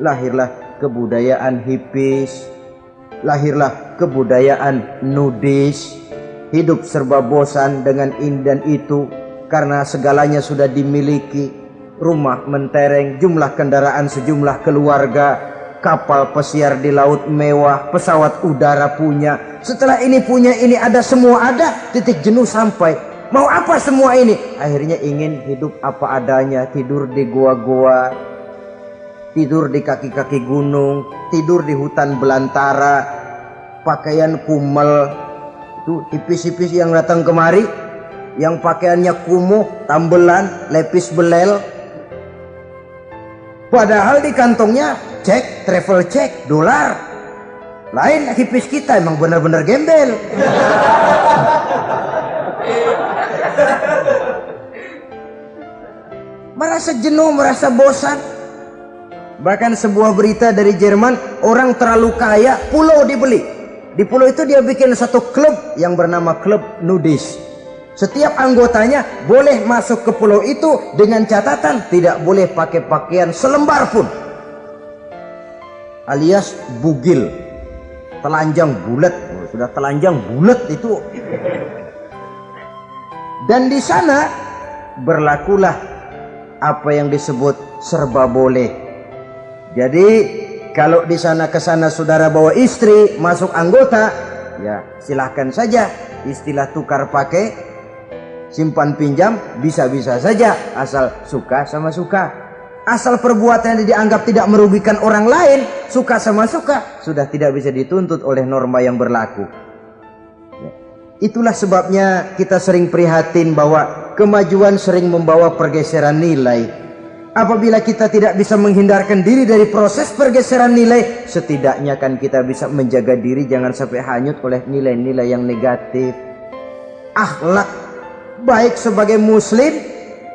Speaker 1: Lahirlah kebudayaan hipis, lahirlah kebudayaan nudis, hidup serba bosan dengan ini dan itu karena segalanya sudah dimiliki. Rumah mentereng, jumlah kendaraan sejumlah keluarga, kapal pesiar di laut mewah, pesawat udara punya. Setelah ini punya ini ada semua ada, titik jenuh sampai. Mau apa semua ini? Akhirnya ingin hidup apa adanya, tidur di gua-gua, tidur di kaki-kaki gunung, tidur di hutan belantara, pakaian kumel, itu tipis-tipis yang datang kemari, yang pakaiannya kumuh, tambelan, lepis belel. Padahal di kantongnya cek travel cek dolar. Lain hipis kita emang benar-benar gembel merasa jenuh merasa bosan. Bahkan sebuah berita dari Jerman orang terlalu kaya pulau dibeli. Di pulau itu dia bikin satu klub yang bernama klub nudis. Setiap anggotanya boleh masuk ke pulau itu dengan catatan tidak boleh pakai pakaian selembar pun. Alias bugil. Telanjang bulat. Oh, sudah telanjang bulat itu dan di sana berlakulah apa yang disebut serba boleh jadi kalau di sana ke sana saudara bawa istri masuk anggota ya silahkan saja istilah tukar pakai simpan pinjam bisa-bisa saja asal suka sama suka asal perbuatan yang dianggap tidak merugikan orang lain suka sama suka sudah tidak bisa dituntut oleh norma yang berlaku. Itulah sebabnya kita sering prihatin bahwa kemajuan sering membawa pergeseran nilai. Apabila kita tidak bisa menghindarkan diri dari proses pergeseran nilai setidaknya kan kita bisa menjaga diri jangan sampai hanyut oleh nilai-nilai yang negatif. Akhlak baik sebagai muslim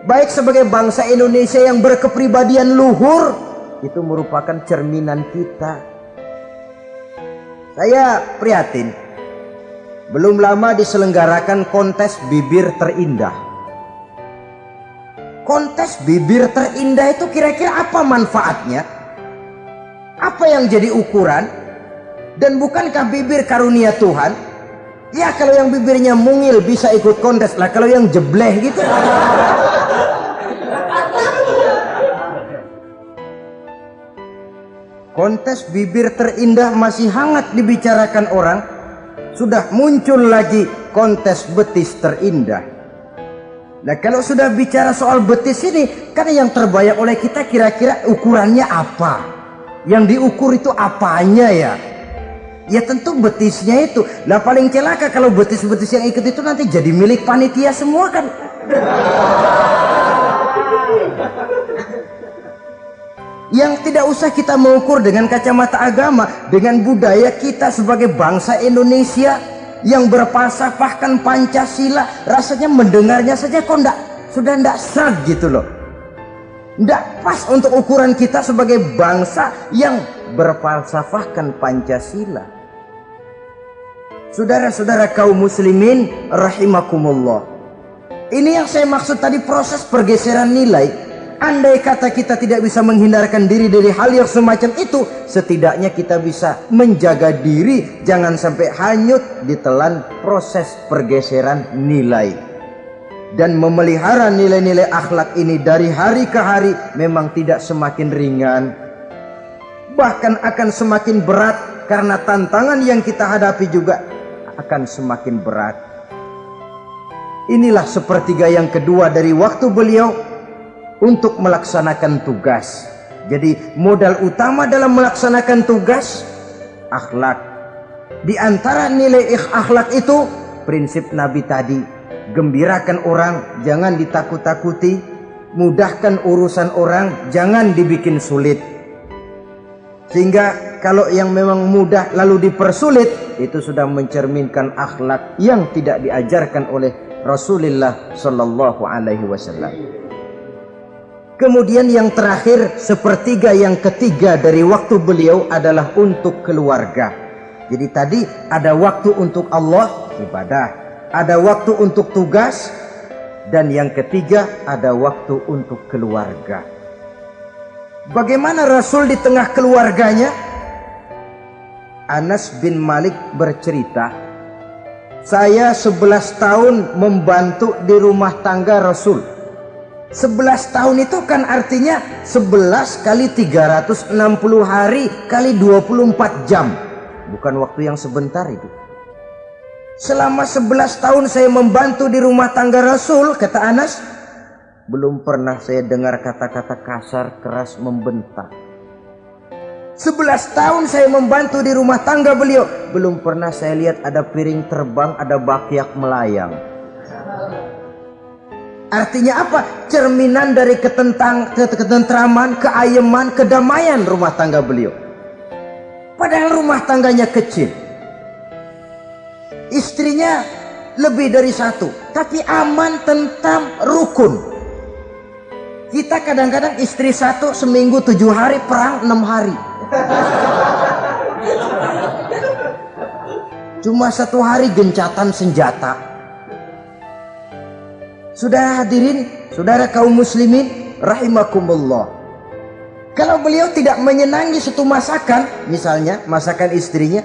Speaker 1: baik sebagai bangsa Indonesia yang berkepribadian luhur itu merupakan cerminan kita. Saya prihatin belum lama diselenggarakan kontes bibir terindah. Kontes bibir terindah itu kira-kira apa manfaatnya? Apa yang jadi ukuran? Dan bukankah bibir karunia Tuhan? Ya kalau yang bibirnya mungil bisa ikut kontes lah kalau yang jebleh gitu. Kontes bibir terindah masih hangat dibicarakan orang sudah muncul lagi kontes betis terindah. Nah kalau sudah bicara soal betis ini kan yang terbayang oleh kita kira-kira ukurannya apa? Yang diukur itu apanya ya? Ya tentu betisnya itu. Lah paling celaka kalau betis-betis yang ikut itu nanti jadi milik panitia semua kan yang tidak usah kita mengukur dengan kacamata agama dengan budaya kita sebagai bangsa Indonesia yang berpasafahkan Pancasila rasanya mendengarnya saja kok enggak sudah enggak serag gitu loh. Enggak pas untuk ukuran kita sebagai bangsa yang berfalsafahkan Pancasila. Saudara-saudara kaum muslimin rahimakumullah. Ini yang saya maksud tadi proses pergeseran nilai Andai kata kita tidak bisa menghindarkan diri dari hal yang semacam itu, setidaknya kita bisa menjaga diri. Jangan sampai hanyut ditelan proses pergeseran nilai. dan memelihara nilai-nilai akhlak ini dari hari ke hari memang tidak semakin ringan. Bahkan akan semakin berat karena tantangan yang kita hadapi juga akan semakin berat. Inilah sepertiga yang kedua dari waktu beliau untuk melaksanakan tugas. Jadi modal utama dalam melaksanakan tugas akhlak. Di antara nilai akhlak itu prinsip Nabi tadi gembirakan orang jangan ditakut-takuti. Mudahkan urusan orang jangan dibikin sulit. Sehingga kalau yang memang mudah lalu dipersulit itu sudah mencerminkan akhlak yang tidak diajarkan oleh Rasulullah sallallahu alaihi wasallam Kemudian yang terakhir sepertiga yang ketiga dari waktu beliau adalah untuk keluarga. Jadi tadi ada waktu untuk Allah ibadah, ada waktu untuk tugas dan yang ketiga ada waktu untuk keluarga. Bagaimana Rasul di tengah keluarganya? Anas bin Malik bercerita, saya 11 tahun membantu di rumah tangga Rasul. 11 tahun itu kan artinya 11 kali 360 hari kali 24 jam. Bukan waktu yang sebentar itu. Selama 11 tahun saya membantu di rumah tangga Rasul, kata Anas, belum pernah saya dengar kata-kata kasar, keras, membentak. 11 tahun saya membantu di rumah tangga beliau, belum pernah saya lihat ada piring terbang, ada bakyak melayang. Artinya apa? Cerminan dari ketentang, ketentraman, keayeman, kedamaian rumah tangga beliau. Padahal rumah tangganya kecil istrinya lebih dari satu tapi aman tentang rukun kita kadang-kadang istri satu seminggu tujuh hari perang enam hari cuma satu hari gencatan senjata sudah hadirin saudara kaum muslimin rahimakumullah kalau beliau tidak menyenangi satu masakan misalnya masakan istrinya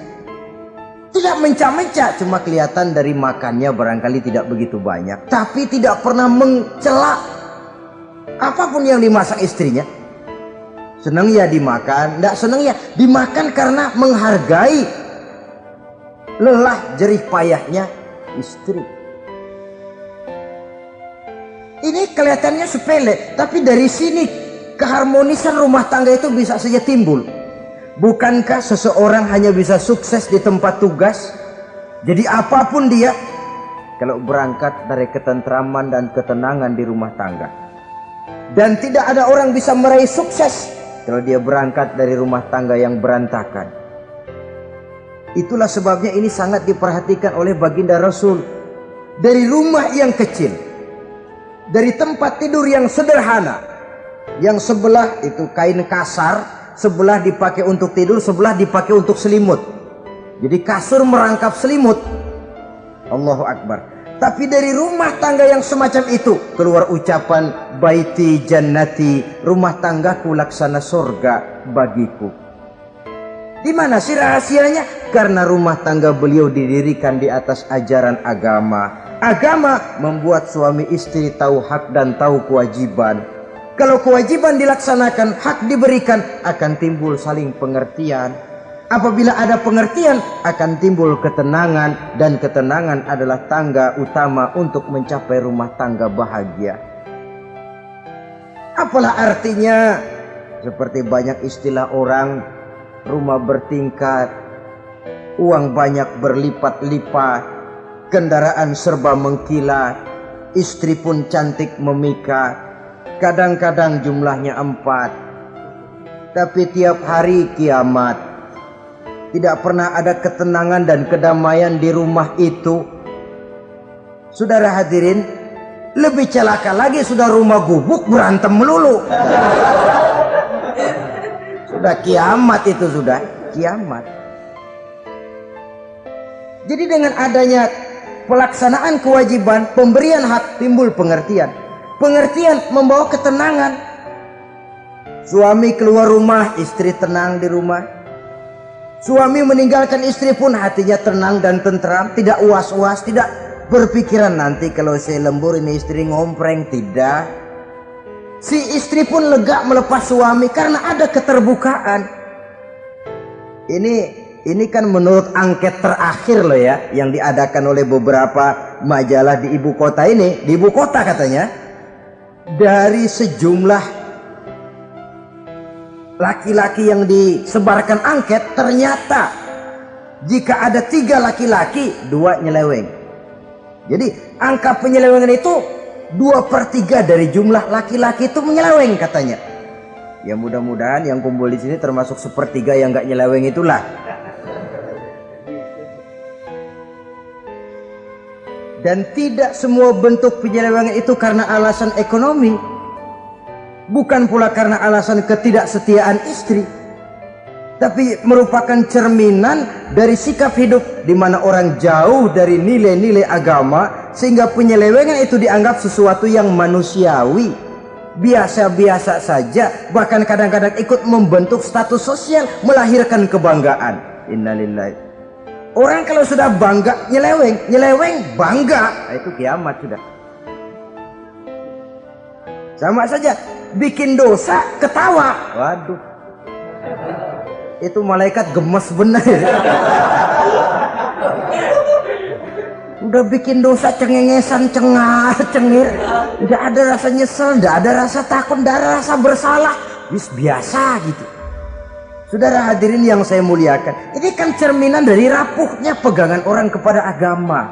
Speaker 1: tidak mencak-mencak, cuma kelihatan dari makannya barangkali tidak begitu banyak. Tapi tidak pernah mencela apa pun yang dimasak istrinya. Senang ya dimakan, tidak senang ya dimakan karena menghargai lelah jerih payahnya istri. Ini kelihatannya sepele, tapi dari sini keharmonisan rumah tangga itu bisa saja timbul. Bukankah seseorang hanya bisa sukses di tempat tugas? Jadi apa pun dia, kalau berangkat dari ketentraman dan ketenangan di rumah tangga. Dan tidak ada orang bisa meraih sukses kalau dia berangkat dari rumah tangga yang berantakan. Itulah sebabnya ini sangat diperhatikan oleh baginda Rasul. Dari rumah yang kecil. Dari tempat tidur yang sederhana. Yang sebelah itu kain kasar sebelah dipakai untuk tidur, sebelah dipakai untuk selimut. Jadi kasur merangkap selimut. Allahu Akbar. Tapi dari rumah tangga yang semacam itu keluar ucapan baiti jannati, rumah tanggaku laksana surga bagiku. Di mana sih rahasianya? Karena rumah tangga beliau didirikan di atas ajaran agama. Agama membuat suami istri tahu hak dan tahu kewajiban. Kalau kewajiban dilaksanakan, hak diberikan, akan timbul saling pengertian. Apabila ada pengertian, akan timbul ketenangan. Dan ketenangan adalah tangga utama untuk mencapai rumah tangga bahagia. Apalah artinya? Seperti banyak istilah orang, rumah bertingkat, uang banyak berlipat-lipat, kendaraan serba mengkilat, istri pun cantik memikat, Kadang-kadang jumlahnya empat. Tapi tiap hari kiamat. Tidak pernah ada ketenangan dan kedamaian di rumah itu. Saudara hadirin, lebih celaka lagi sudah rumah gubuk berantem melulu. sudah kiamat itu sudah, kiamat. Jadi dengan adanya pelaksanaan kewajiban, pemberian hak timbul pengertian. Pengertian membawa ketenangan. Suami keluar rumah, istri tenang di rumah. Suami meninggalkan istri pun hatinya tenang dan tentram, tidak uas-uas, tidak
Speaker 2: berpikiran nanti kalau saya lembur ini istri ngompreng tidak si istri pun lega melepas suami karena ada keterbukaan ini ini kan menurut angket terakhir loh ya yang diadakan oleh beberapa majalah di ibu kota ini. Di ibu kota katanya. Dari sejumlah laki-laki yang disebarkan angket ternyata jika ada tiga laki-laki dua nyeleweng. Jadi angka penyelewengan itu dua per tiga dari jumlah laki-laki itu menyeleweng katanya. Ya mudah-mudahan yang kumpul di sini termasuk sepertiga yang gak nyeleweng itulah Dan tidak semua bentuk penyelewengan itu karena alasan ekonomi. Bukan pula karena alasan ketidaksetiaan istri. Tapi merupakan cerminan dari sikap hidup di mana orang jauh dari nilai-nilai agama sehingga penyelewengan itu dianggap sesuatu yang manusiawi. Biasa-biasa saja bahkan kadang-kadang ikut membentuk status sosial melahirkan kebanggaan. Innalillahi Orang kalau sudah bangga nyeleweng, nyeleweng bangga, nah, itu kiamat sudah. Sama saja bikin dosa ketawa. Waduh. Itu malaikat gemes benar. Udah bikin dosa cengengesan, cengar, cengir. Tidak ada rasa nyesel, tidak ada rasa takut, tidak ada rasa bersalah. Bis biasa gitu. Saudara hadirin yang saya muliakan, ini kan cerminan dari rapuhnya pegangan orang kepada agama.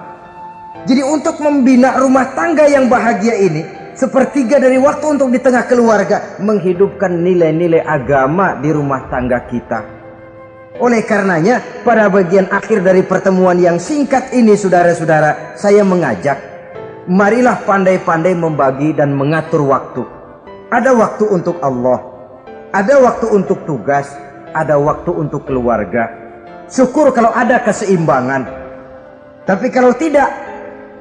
Speaker 2: Jadi untuk membina rumah tangga yang bahagia ini, sepertiga dari waktu untuk di tengah keluarga, menghidupkan nilai-nilai agama di rumah tangga kita. Oleh karenanya, pada bagian akhir dari pertemuan yang singkat ini saudara-saudara, saya mengajak, marilah pandai-pandai membagi dan mengatur waktu. Ada waktu untuk Allah, ada waktu untuk tugas, ada waktu untuk keluarga. Syukur kalau ada keseimbangan. Tapi kalau tidak,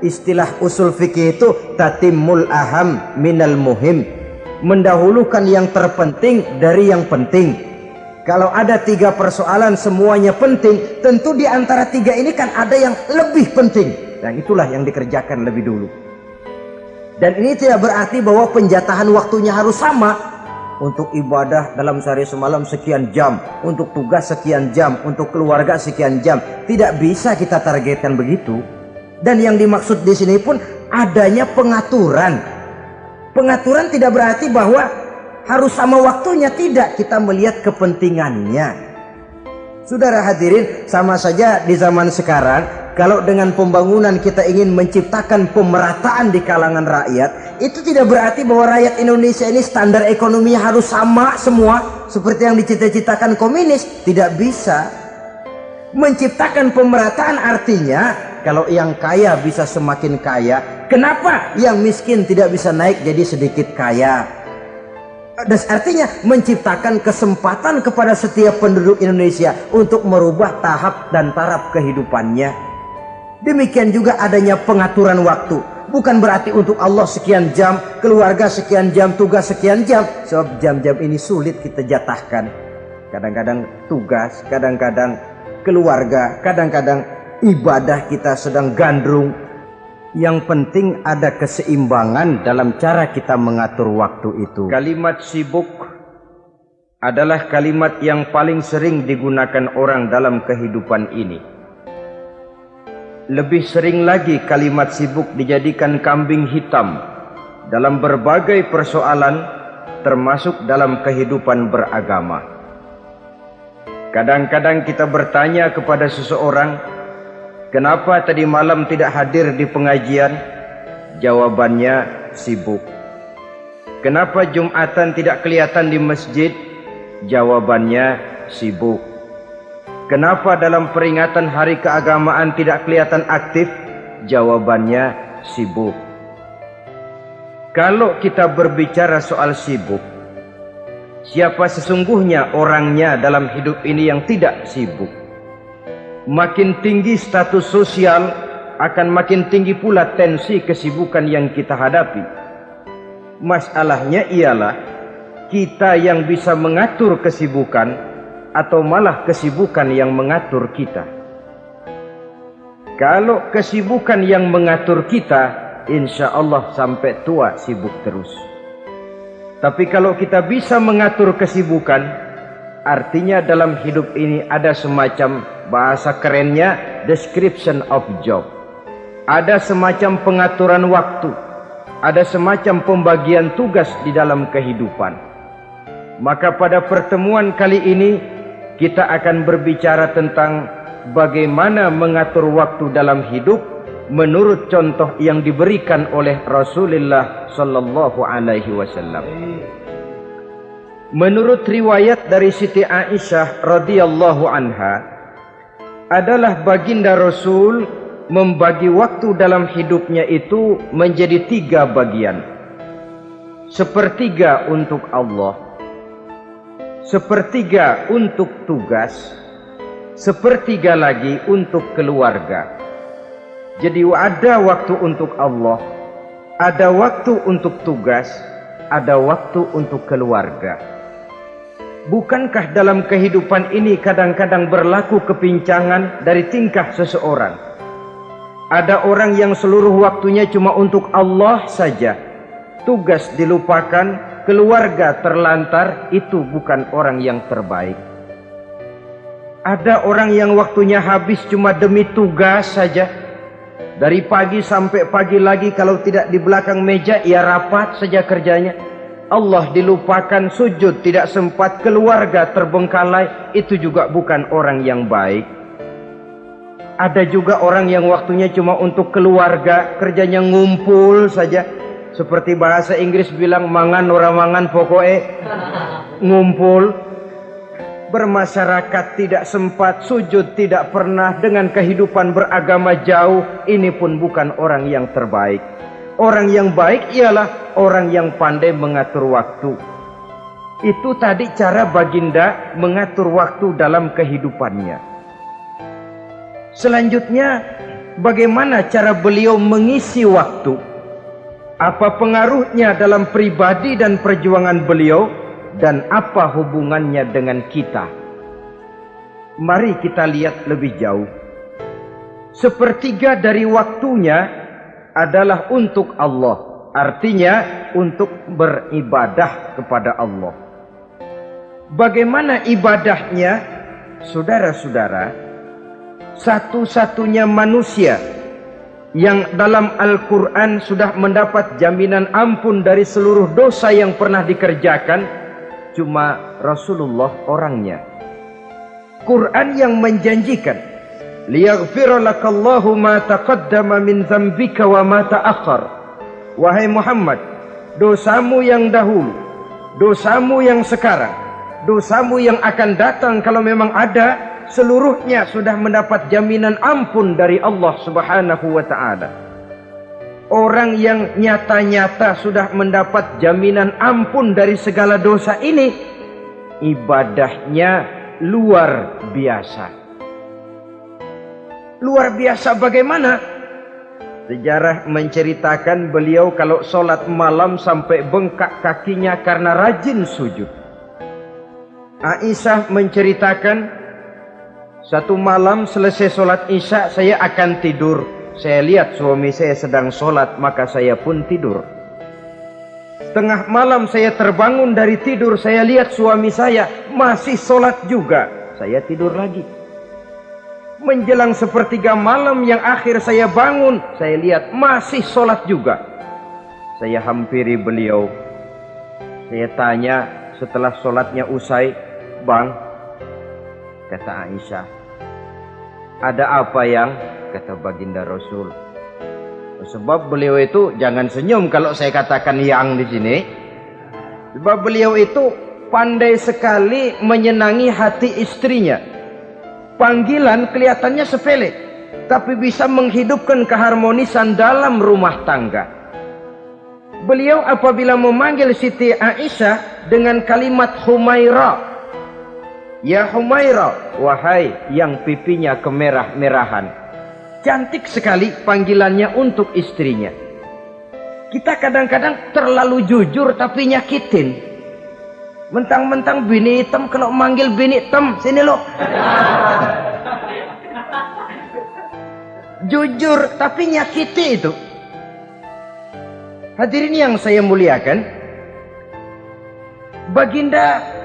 Speaker 2: istilah usul fikih itu tatimul aham minal muhim. Mendahulukan yang terpenting dari yang penting. Kalau ada tiga persoalan semuanya penting, tentu di antara tiga ini kan ada yang lebih penting. Dan itulah yang dikerjakan lebih dulu. Dan ini tidak berarti bahwa penjatahan waktunya harus sama untuk ibadah dalam sehari semalam sekian jam, untuk tugas sekian jam, untuk keluarga sekian jam. Tidak bisa kita targetkan begitu. Dan yang dimaksud di sini pun adanya pengaturan. Pengaturan tidak berarti bahwa harus sama waktunya, tidak. Kita melihat kepentingannya. Saudara hadirin, sama saja di zaman sekarang, kalau dengan pembangunan kita ingin menciptakan pemerataan di kalangan rakyat, itu tidak berarti bahwa rakyat Indonesia ini standar ekonominya harus sama semua, seperti yang dicita-citakan komunis. Tidak bisa. Menciptakan pemerataan artinya, kalau yang kaya bisa semakin kaya, kenapa yang miskin tidak bisa naik jadi sedikit kaya? Dan artinya menciptakan kesempatan kepada setiap penduduk Indonesia untuk merubah tahap dan taraf kehidupannya. Demikian juga adanya pengaturan waktu. Bukan berarti untuk Allah sekian jam, keluarga sekian jam, tugas sekian jam. Sebab jam-jam ini sulit kita jatahkan. Kadang-kadang tugas, kadang-kadang keluarga, kadang-kadang ibadah kita sedang gandrung, yang penting ada keseimbangan dalam cara kita mengatur waktu itu. Kalimat sibuk adalah kalimat yang paling sering digunakan orang dalam kehidupan ini. Lebih sering lagi kalimat sibuk dijadikan kambing hitam dalam berbagai persoalan termasuk dalam kehidupan beragama. Kadang-kadang kita bertanya kepada seseorang, Kenapa tadi malam tidak hadir di pengajian? Jawabannya sibuk. Kenapa Jumatan tidak kelihatan di masjid? Jawabannya sibuk. Kenapa dalam peringatan hari keagamaan tidak kelihatan aktif? Jawabannya sibuk. Kalau kita berbicara soal sibuk, siapa sesungguhnya orangnya dalam hidup ini yang tidak sibuk? makin tinggi status sosial akan makin tinggi pula tensi kesibukan yang kita hadapi. Masalahnya ialah kita yang bisa mengatur kesibukan atau malah kesibukan yang mengatur kita.
Speaker 1: Kalau kesibukan yang mengatur kita, insya Allah sampai tua sibuk terus. Tapi kalau kita bisa mengatur kesibukan, artinya dalam hidup ini ada semacam bahasa kerennya description of job. Ada semacam pengaturan waktu, ada semacam pembagian tugas di dalam kehidupan. Maka pada pertemuan kali ini kita akan berbicara tentang bagaimana mengatur waktu dalam hidup menurut contoh yang diberikan oleh Rasulullah sallallahu alaihi wasallam. Menurut riwayat dari Siti Aisyah radhiyallahu anha adalah baginda Rasul membagi waktu dalam hidupnya itu menjadi tiga bagian. Sepertiga untuk Allah, sepertiga untuk tugas, sepertiga lagi untuk keluarga. Jadi ada waktu untuk Allah, ada waktu untuk tugas, ada waktu untuk keluarga. Bukankah dalam kehidupan ini kadang-kadang berlaku kepincangan dari tingkah seseorang? Ada orang yang seluruh waktunya cuma untuk Allah saja. Tugas dilupakan, keluarga terlantar, itu bukan orang yang terbaik. Ada orang yang waktunya habis cuma demi tugas saja. Dari pagi sampai pagi lagi kalau tidak di belakang meja ia rapat saja kerjanya. Allah dilupakan sujud tidak sempat keluarga terbengkalai itu juga bukan orang yang baik. Ada juga orang yang waktunya cuma untuk keluarga kerjanya ngumpul saja. Seperti bahasa Inggris bilang mangan orang mangan pokoknya ngumpul bermasyarakat tidak sempat, sujud tidak pernah dengan kehidupan beragama jauh, ini pun bukan orang yang terbaik. Orang yang baik ialah orang yang pandai mengatur waktu. Itu tadi cara baginda mengatur waktu dalam kehidupannya. Selanjutnya, bagaimana cara beliau mengisi waktu? Apa pengaruhnya dalam pribadi dan perjuangan beliau? dan apa hubungannya dengan kita. Mari kita lihat lebih jauh. Sepertiga dari waktunya adalah untuk Allah. Artinya untuk beribadah kepada Allah. Bagaimana ibadahnya? Saudara-saudara, satu-satunya manusia yang dalam Al-Quran sudah mendapat jaminan ampun dari seluruh dosa yang pernah dikerjakan cuma Rasulullah orangnya. Quran yang menjanjikan liyaghfira lakallahu ma taqaddama min dzambika wa ma ta'akhkhar. Wahai Muhammad, dosamu yang dahulu, dosamu yang sekarang, dosamu yang akan datang kalau memang ada, seluruhnya sudah mendapat jaminan ampun dari Allah Subhanahu wa taala. Orang yang nyata-nyata sudah mendapat jaminan ampun dari segala dosa ini, ibadahnya luar biasa. Luar biasa bagaimana? Sejarah menceritakan beliau kalau sholat malam sampai bengkak kakinya karena rajin sujud. Aisyah menceritakan satu malam selesai sholat isya saya akan tidur saya lihat suami saya sedang sholat, maka saya pun tidur. Tengah malam saya terbangun dari tidur, saya lihat suami saya masih sholat juga. Saya tidur lagi. Menjelang sepertiga malam yang akhir saya bangun, saya lihat masih sholat juga. Saya hampiri beliau. Saya tanya setelah sholatnya usai, Bang, kata Aisyah, ada apa yang kata baginda Rasul. Sebab beliau itu jangan senyum kalau saya katakan yang di sini. Sebab beliau itu pandai sekali menyenangi hati istrinya. Panggilan kelihatannya sepele, tapi bisa menghidupkan keharmonisan dalam rumah tangga. Beliau apabila memanggil Siti Aisyah dengan kalimat Humaira. Ya Humaira, wahai yang pipinya kemerah-merahan. Cantik sekali panggilannya untuk istrinya. Kita kadang-kadang terlalu jujur tapi nyakitin. Mentang-mentang bini hitam kalau manggil bini hitam, sini lo. jujur tapi nyakiti itu. Hadirin yang saya muliakan, Baginda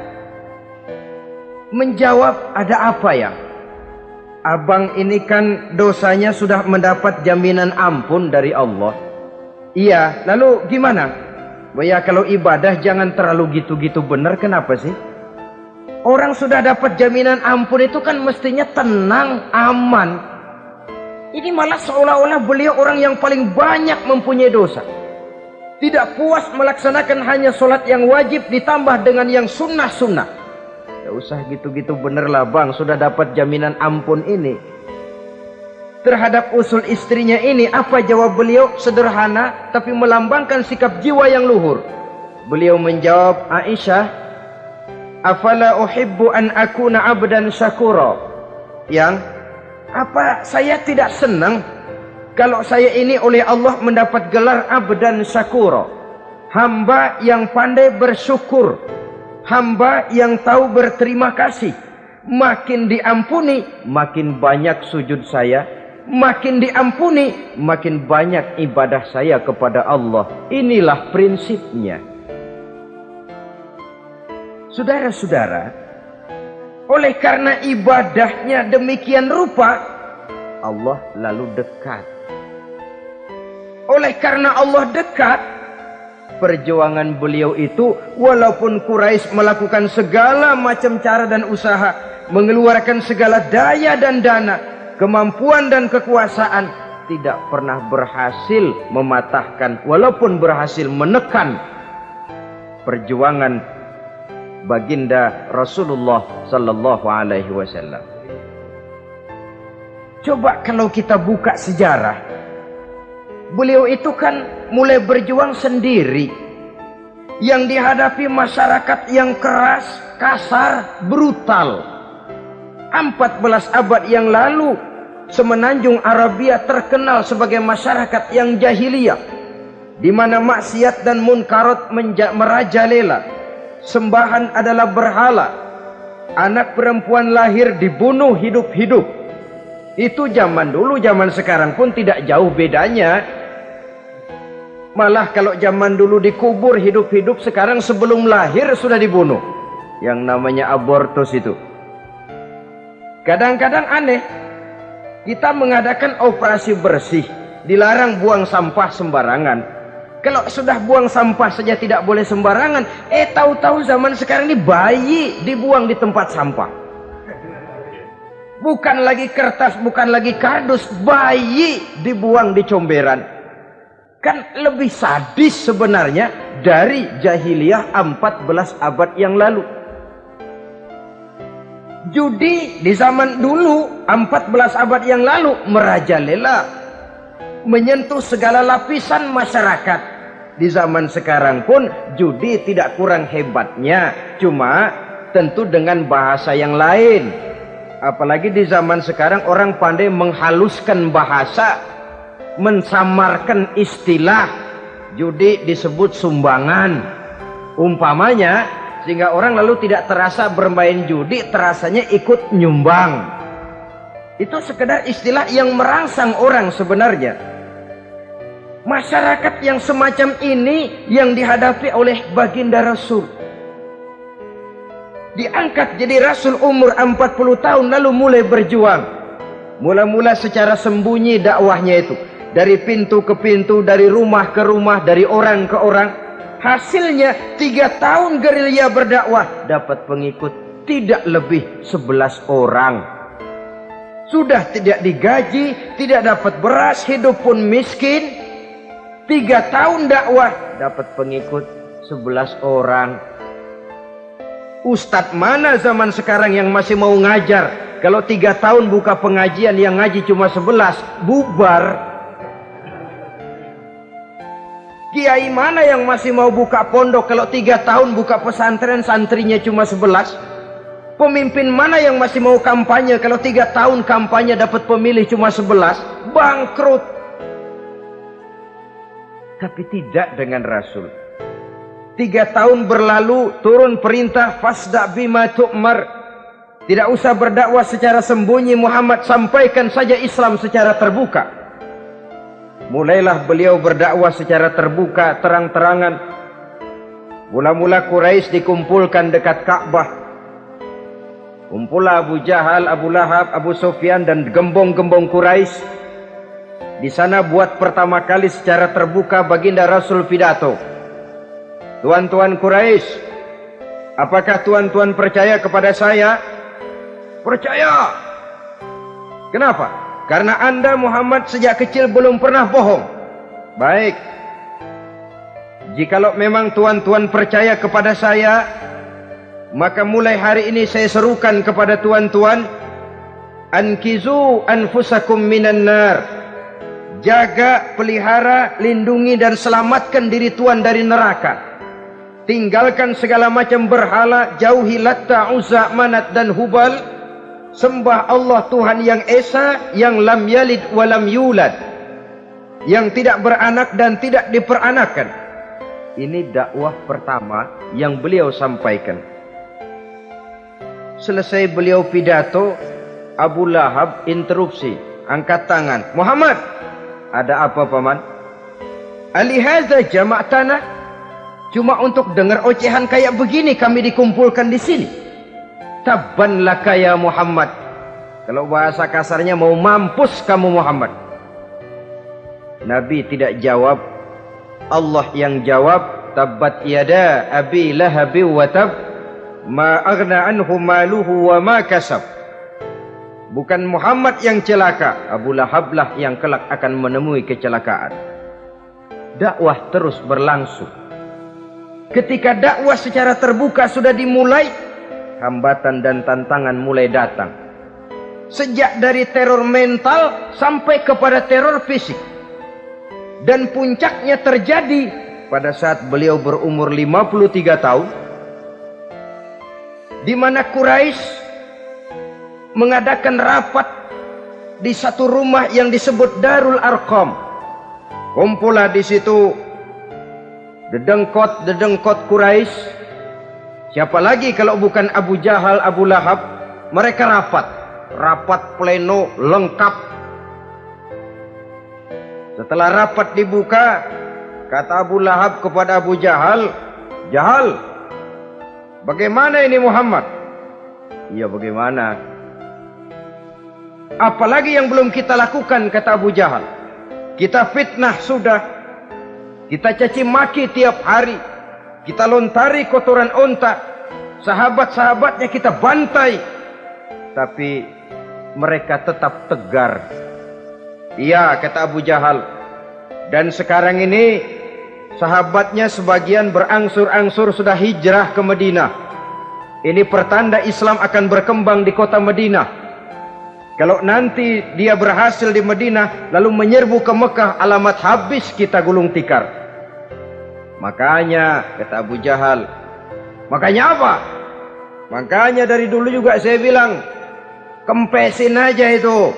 Speaker 1: menjawab ada apa ya? Abang ini kan dosanya sudah mendapat jaminan ampun dari Allah. Iya, lalu gimana? Ya kalau ibadah jangan terlalu gitu-gitu benar, kenapa sih? Orang sudah dapat jaminan ampun itu kan mestinya tenang, aman. Ini malah seolah-olah beliau orang yang paling banyak mempunyai dosa. Tidak puas melaksanakan hanya solat yang wajib ditambah dengan yang sunnah-sunnah. Usah gitu-gitu bener lah bang. Sudah dapat jaminan ampun ini. Terhadap usul istrinya ini apa jawab beliau? Sederhana tapi melambangkan sikap jiwa yang luhur. Beliau menjawab Aisyah. Afala uhibbu an akuna abdan syakura. Yang apa saya tidak senang kalau saya ini oleh Allah mendapat gelar abdan syakura. Hamba yang pandai bersyukur. Hamba yang tahu berterima kasih. Makin diampuni, makin banyak sujud saya. Makin diampuni, makin banyak ibadah saya kepada Allah. Inilah prinsipnya. Saudara-saudara, oleh karena ibadahnya demikian rupa, Allah lalu dekat. Oleh karena Allah dekat, perjuangan beliau itu walaupun Quraisy melakukan segala macam cara dan usaha, mengeluarkan segala daya dan dana, kemampuan dan kekuasaan, tidak pernah berhasil mematahkan walaupun berhasil menekan perjuangan baginda Rasulullah sallallahu alaihi wasallam. Coba kalau kita buka sejarah Beliau itu kan mulai berjuang sendiri. Yang dihadapi masyarakat yang keras, kasar, brutal. 14 abad yang lalu, semenanjung Arabia terkenal sebagai masyarakat yang jahiliyah. Di mana maksiat dan munkarat merajalela. Sembahan adalah berhala. Anak perempuan lahir dibunuh hidup-hidup. Itu zaman dulu, zaman sekarang pun tidak jauh bedanya. Malah kalau zaman dulu dikubur hidup-hidup sekarang sebelum lahir sudah dibunuh. Yang namanya abortus itu. Kadang-kadang aneh. Kita mengadakan operasi bersih. Dilarang buang sampah sembarangan. Kalau sudah buang sampah saja tidak boleh sembarangan. Eh tahu-tahu zaman sekarang ini bayi dibuang di tempat sampah. Bukan lagi kertas, bukan lagi kardus. Bayi dibuang di comberan kan lebih sadis sebenarnya dari jahiliyah 14 abad yang lalu. Judi di zaman dulu 14 abad yang lalu merajalela menyentuh segala lapisan masyarakat. Di zaman sekarang pun judi tidak kurang hebatnya, cuma tentu dengan bahasa yang lain. Apalagi di zaman sekarang orang pandai menghaluskan bahasa mensamarkan istilah. Judi disebut sumbangan. Umpamanya sehingga orang lalu tidak terasa bermain judi terasanya ikut nyumbang. Itu sekedar istilah yang merangsang orang sebenarnya. Masyarakat yang semacam ini yang dihadapi oleh baginda Rasul. Diangkat jadi Rasul umur 40 tahun lalu mulai berjuang. Mula-mula secara sembunyi dakwahnya itu dari pintu ke pintu, dari rumah ke rumah, dari orang ke orang. Hasilnya tiga tahun gerilya berdakwah dapat pengikut tidak lebih sebelas orang. Sudah tidak digaji, tidak dapat beras, hidup pun miskin. Tiga tahun dakwah dapat pengikut sebelas orang. Ustadz mana zaman sekarang yang masih mau ngajar? Kalau tiga tahun buka pengajian yang ngaji cuma sebelas, bubar. Kiai mana yang masih mau buka pondok kalau tiga tahun buka pesantren santrinya cuma sebelas? Pemimpin mana yang masih mau kampanye kalau tiga tahun kampanye dapat pemilih cuma sebelas? Bangkrut. Tapi tidak dengan Rasul. Tiga tahun berlalu turun perintah fasda bima tu'mar. Tidak usah berdakwah secara sembunyi Muhammad sampaikan saja Islam secara terbuka. Mulailah beliau berdakwah secara terbuka, terang-terangan. Mula-mula Quraisy dikumpulkan dekat Ka'bah. Kumpulah Abu Jahal, Abu Lahab, Abu Sufyan dan gembong-gembong Quraisy. Di sana buat pertama kali secara terbuka baginda Rasul pidato. Tuan-tuan Quraisy, apakah tuan-tuan percaya kepada saya? Percaya. Kenapa? Karena anda Muhammad sejak kecil belum pernah bohong. Baik. Jikalau memang tuan-tuan percaya kepada saya, maka mulai hari ini saya serukan kepada tuan-tuan, ankizu anfusakum minan nar. Jaga, pelihara, lindungi dan selamatkan diri tuan dari neraka. Tinggalkan segala macam berhala, jauhi Latta, Uzza, Manat dan Hubal sembah Allah Tuhan yang Esa yang lam yalid walam yulad. Yang tidak beranak dan tidak diperanakan. Ini dakwah pertama yang beliau sampaikan. Selesai beliau pidato Abu Lahab interupsi angkat tangan. Muhammad ada apa paman? Alihaza jamak tanah cuma untuk dengar ocehan kayak begini kami dikumpulkan di sini Tabban laka ya Muhammad. Kalau bahasa kasarnya mau mampus kamu Muhammad. Nabi tidak jawab. Allah yang jawab. Tabbat yada abi lahabi wa tab. Ma aghna anhu maluhu wa ma kasab. Bukan Muhammad yang celaka. Abu Lahab lah yang kelak akan menemui kecelakaan. Dakwah terus berlangsung. Ketika dakwah secara terbuka sudah dimulai, hambatan dan tantangan mulai datang. Sejak dari teror mental sampai kepada teror fisik. Dan puncaknya terjadi pada saat beliau berumur 53 tahun. Di mana Quraisy mengadakan rapat di satu rumah yang disebut Darul Arqam. Kumpulah di situ dedengkot-dedengkot Quraisy Siapa lagi kalau bukan Abu Jahal, Abu Lahab? Mereka rapat. Rapat pleno lengkap. Setelah rapat dibuka, kata Abu Lahab kepada Abu Jahal, Jahal, bagaimana ini Muhammad? Iya bagaimana? Apalagi yang belum kita lakukan, kata Abu Jahal. Kita fitnah sudah. Kita caci maki tiap hari kita lontari kotoran onta. Sahabat-sahabatnya kita bantai. Tapi mereka tetap tegar. Iya, kata Abu Jahal. Dan sekarang ini sahabatnya sebagian berangsur-angsur sudah hijrah ke Madinah. Ini pertanda Islam akan berkembang di kota Madinah. Kalau nanti dia berhasil di Madinah lalu menyerbu ke Mekah alamat habis kita gulung tikar. Makanya kata Abu Jahal, makanya apa? Makanya dari dulu juga saya bilang kempesin aja itu.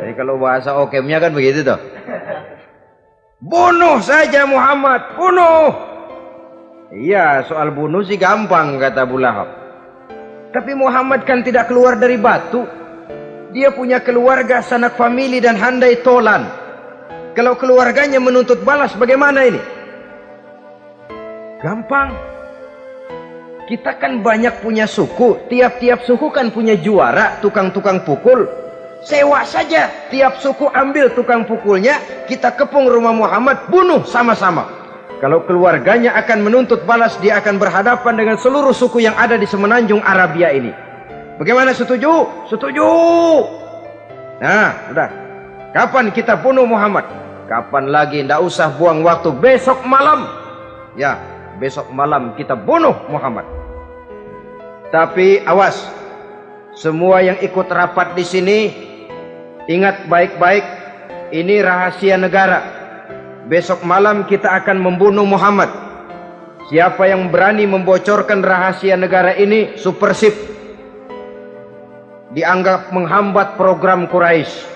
Speaker 1: Jadi kalau bahasa okemnya kan begitu tuh. Bunuh saja Muhammad, bunuh. Iya, soal bunuh sih gampang kata Abu Lahab. Tapi Muhammad kan tidak keluar dari batu. Dia punya keluarga, sanak famili dan handai tolan. Kalau keluarganya menuntut balas bagaimana ini? Gampang. Kita kan banyak punya suku. Tiap-tiap suku kan punya juara, tukang-tukang pukul. Sewa saja. Tiap suku ambil tukang pukulnya. Kita kepung rumah Muhammad. Bunuh sama-sama. Kalau keluarganya akan menuntut balas, dia akan berhadapan dengan seluruh suku yang ada di semenanjung Arabia ini. Bagaimana setuju? Setuju. Nah, sudah. Kapan kita bunuh Muhammad? Kapan lagi? Tidak usah buang waktu. Besok malam. Ya, besok malam kita bunuh Muhammad. Tapi awas, semua yang ikut rapat di sini ingat baik-baik, ini rahasia negara. Besok malam kita akan membunuh Muhammad. Siapa yang berani membocorkan rahasia negara ini, supersip. Dianggap menghambat program Quraisy.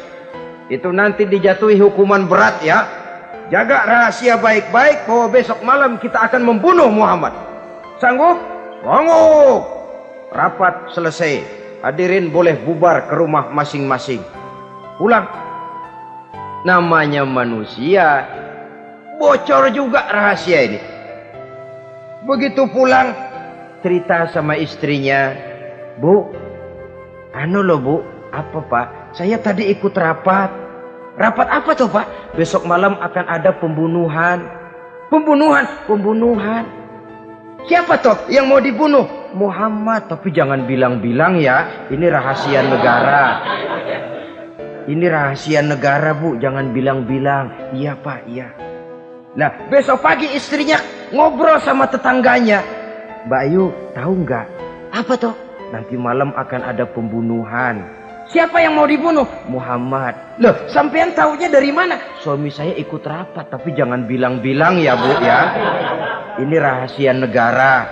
Speaker 1: Itu nanti dijatuhi hukuman berat ya. Jaga rahasia baik-baik bahwa besok malam kita akan membunuh Muhammad. Sanggup? Sanggup. rapat selesai. Hadirin boleh bubar ke rumah masing-masing. Pulang. Namanya manusia. Bocor juga rahasia ini. Begitu pulang, cerita sama istrinya. Bu, anu loh bu, apa pak? Saya tadi ikut rapat. Rapat apa tuh pak? Besok malam akan ada pembunuhan. Pembunuhan, pembunuhan. Siapa toh yang mau dibunuh? Muhammad. Tapi jangan bilang-bilang ya. Ini rahasia negara. Ini rahasia negara bu. Jangan bilang-bilang. Iya pak, iya. Nah besok pagi istrinya ngobrol sama tetangganya. Mbak Ayu tahu nggak? Apa toh? Nanti malam akan ada pembunuhan. Siapa yang mau dibunuh? Muhammad. Loh, sampean tahunya dari mana? Suami saya ikut rapat, tapi jangan bilang-bilang ya, Bu ya. Ini rahasia negara.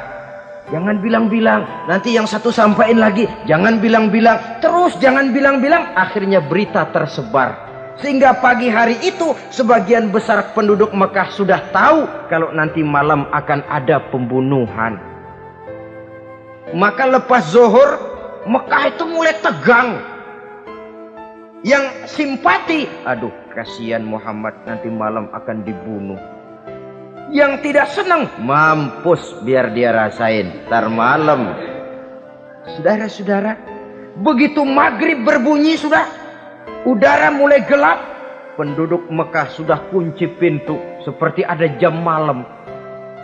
Speaker 1: Jangan bilang-bilang. Nanti yang satu sampaikan lagi, jangan bilang-bilang. Terus jangan bilang-bilang, akhirnya berita tersebar. Sehingga pagi hari itu sebagian besar penduduk Mekah sudah tahu kalau nanti malam akan ada pembunuhan. Maka lepas zuhur Mekah itu mulai tegang yang simpati. Aduh kasihan Muhammad nanti malam akan dibunuh. Yang tidak senang mampus biar dia rasain tar malam. Saudara-saudara begitu maghrib berbunyi sudah udara mulai gelap penduduk Mekah sudah kunci pintu seperti ada jam malam.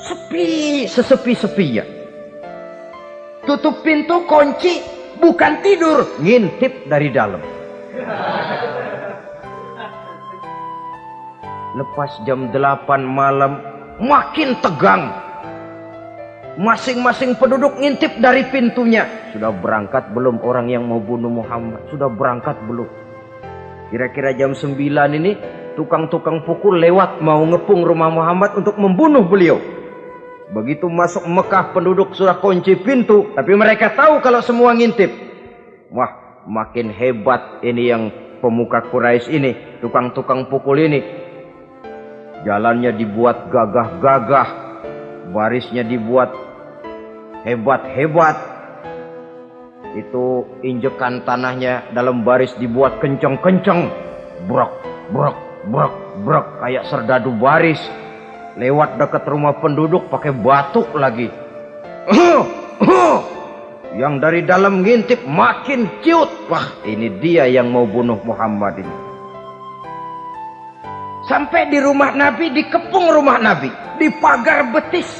Speaker 1: Sepi sesepi-sepinya. Tutup pintu kunci bukan tidur ngintip dari dalam Lepas jam 8 malam makin tegang. Masing-masing penduduk ngintip dari pintunya. Sudah berangkat belum orang yang mau bunuh Muhammad? Sudah berangkat belum? Kira-kira jam 9 ini tukang-tukang pukul lewat mau ngepung rumah Muhammad untuk membunuh beliau. Begitu masuk Mekah penduduk sudah kunci pintu. Tapi mereka tahu kalau semua ngintip. Wah makin hebat ini yang pemuka Quraisy ini, tukang-tukang pukul ini. Jalannya dibuat gagah-gagah, barisnya dibuat hebat-hebat. Itu injekan tanahnya dalam baris dibuat kenceng-kenceng. Brok, brok, brok, brok kayak serdadu baris. Lewat dekat rumah penduduk pakai batuk lagi. Yang dari dalam ngintip makin ciut. Wah ini dia yang mau bunuh Muhammad ini. Sampai di rumah Nabi, dikepung rumah Nabi. Di pagar betis.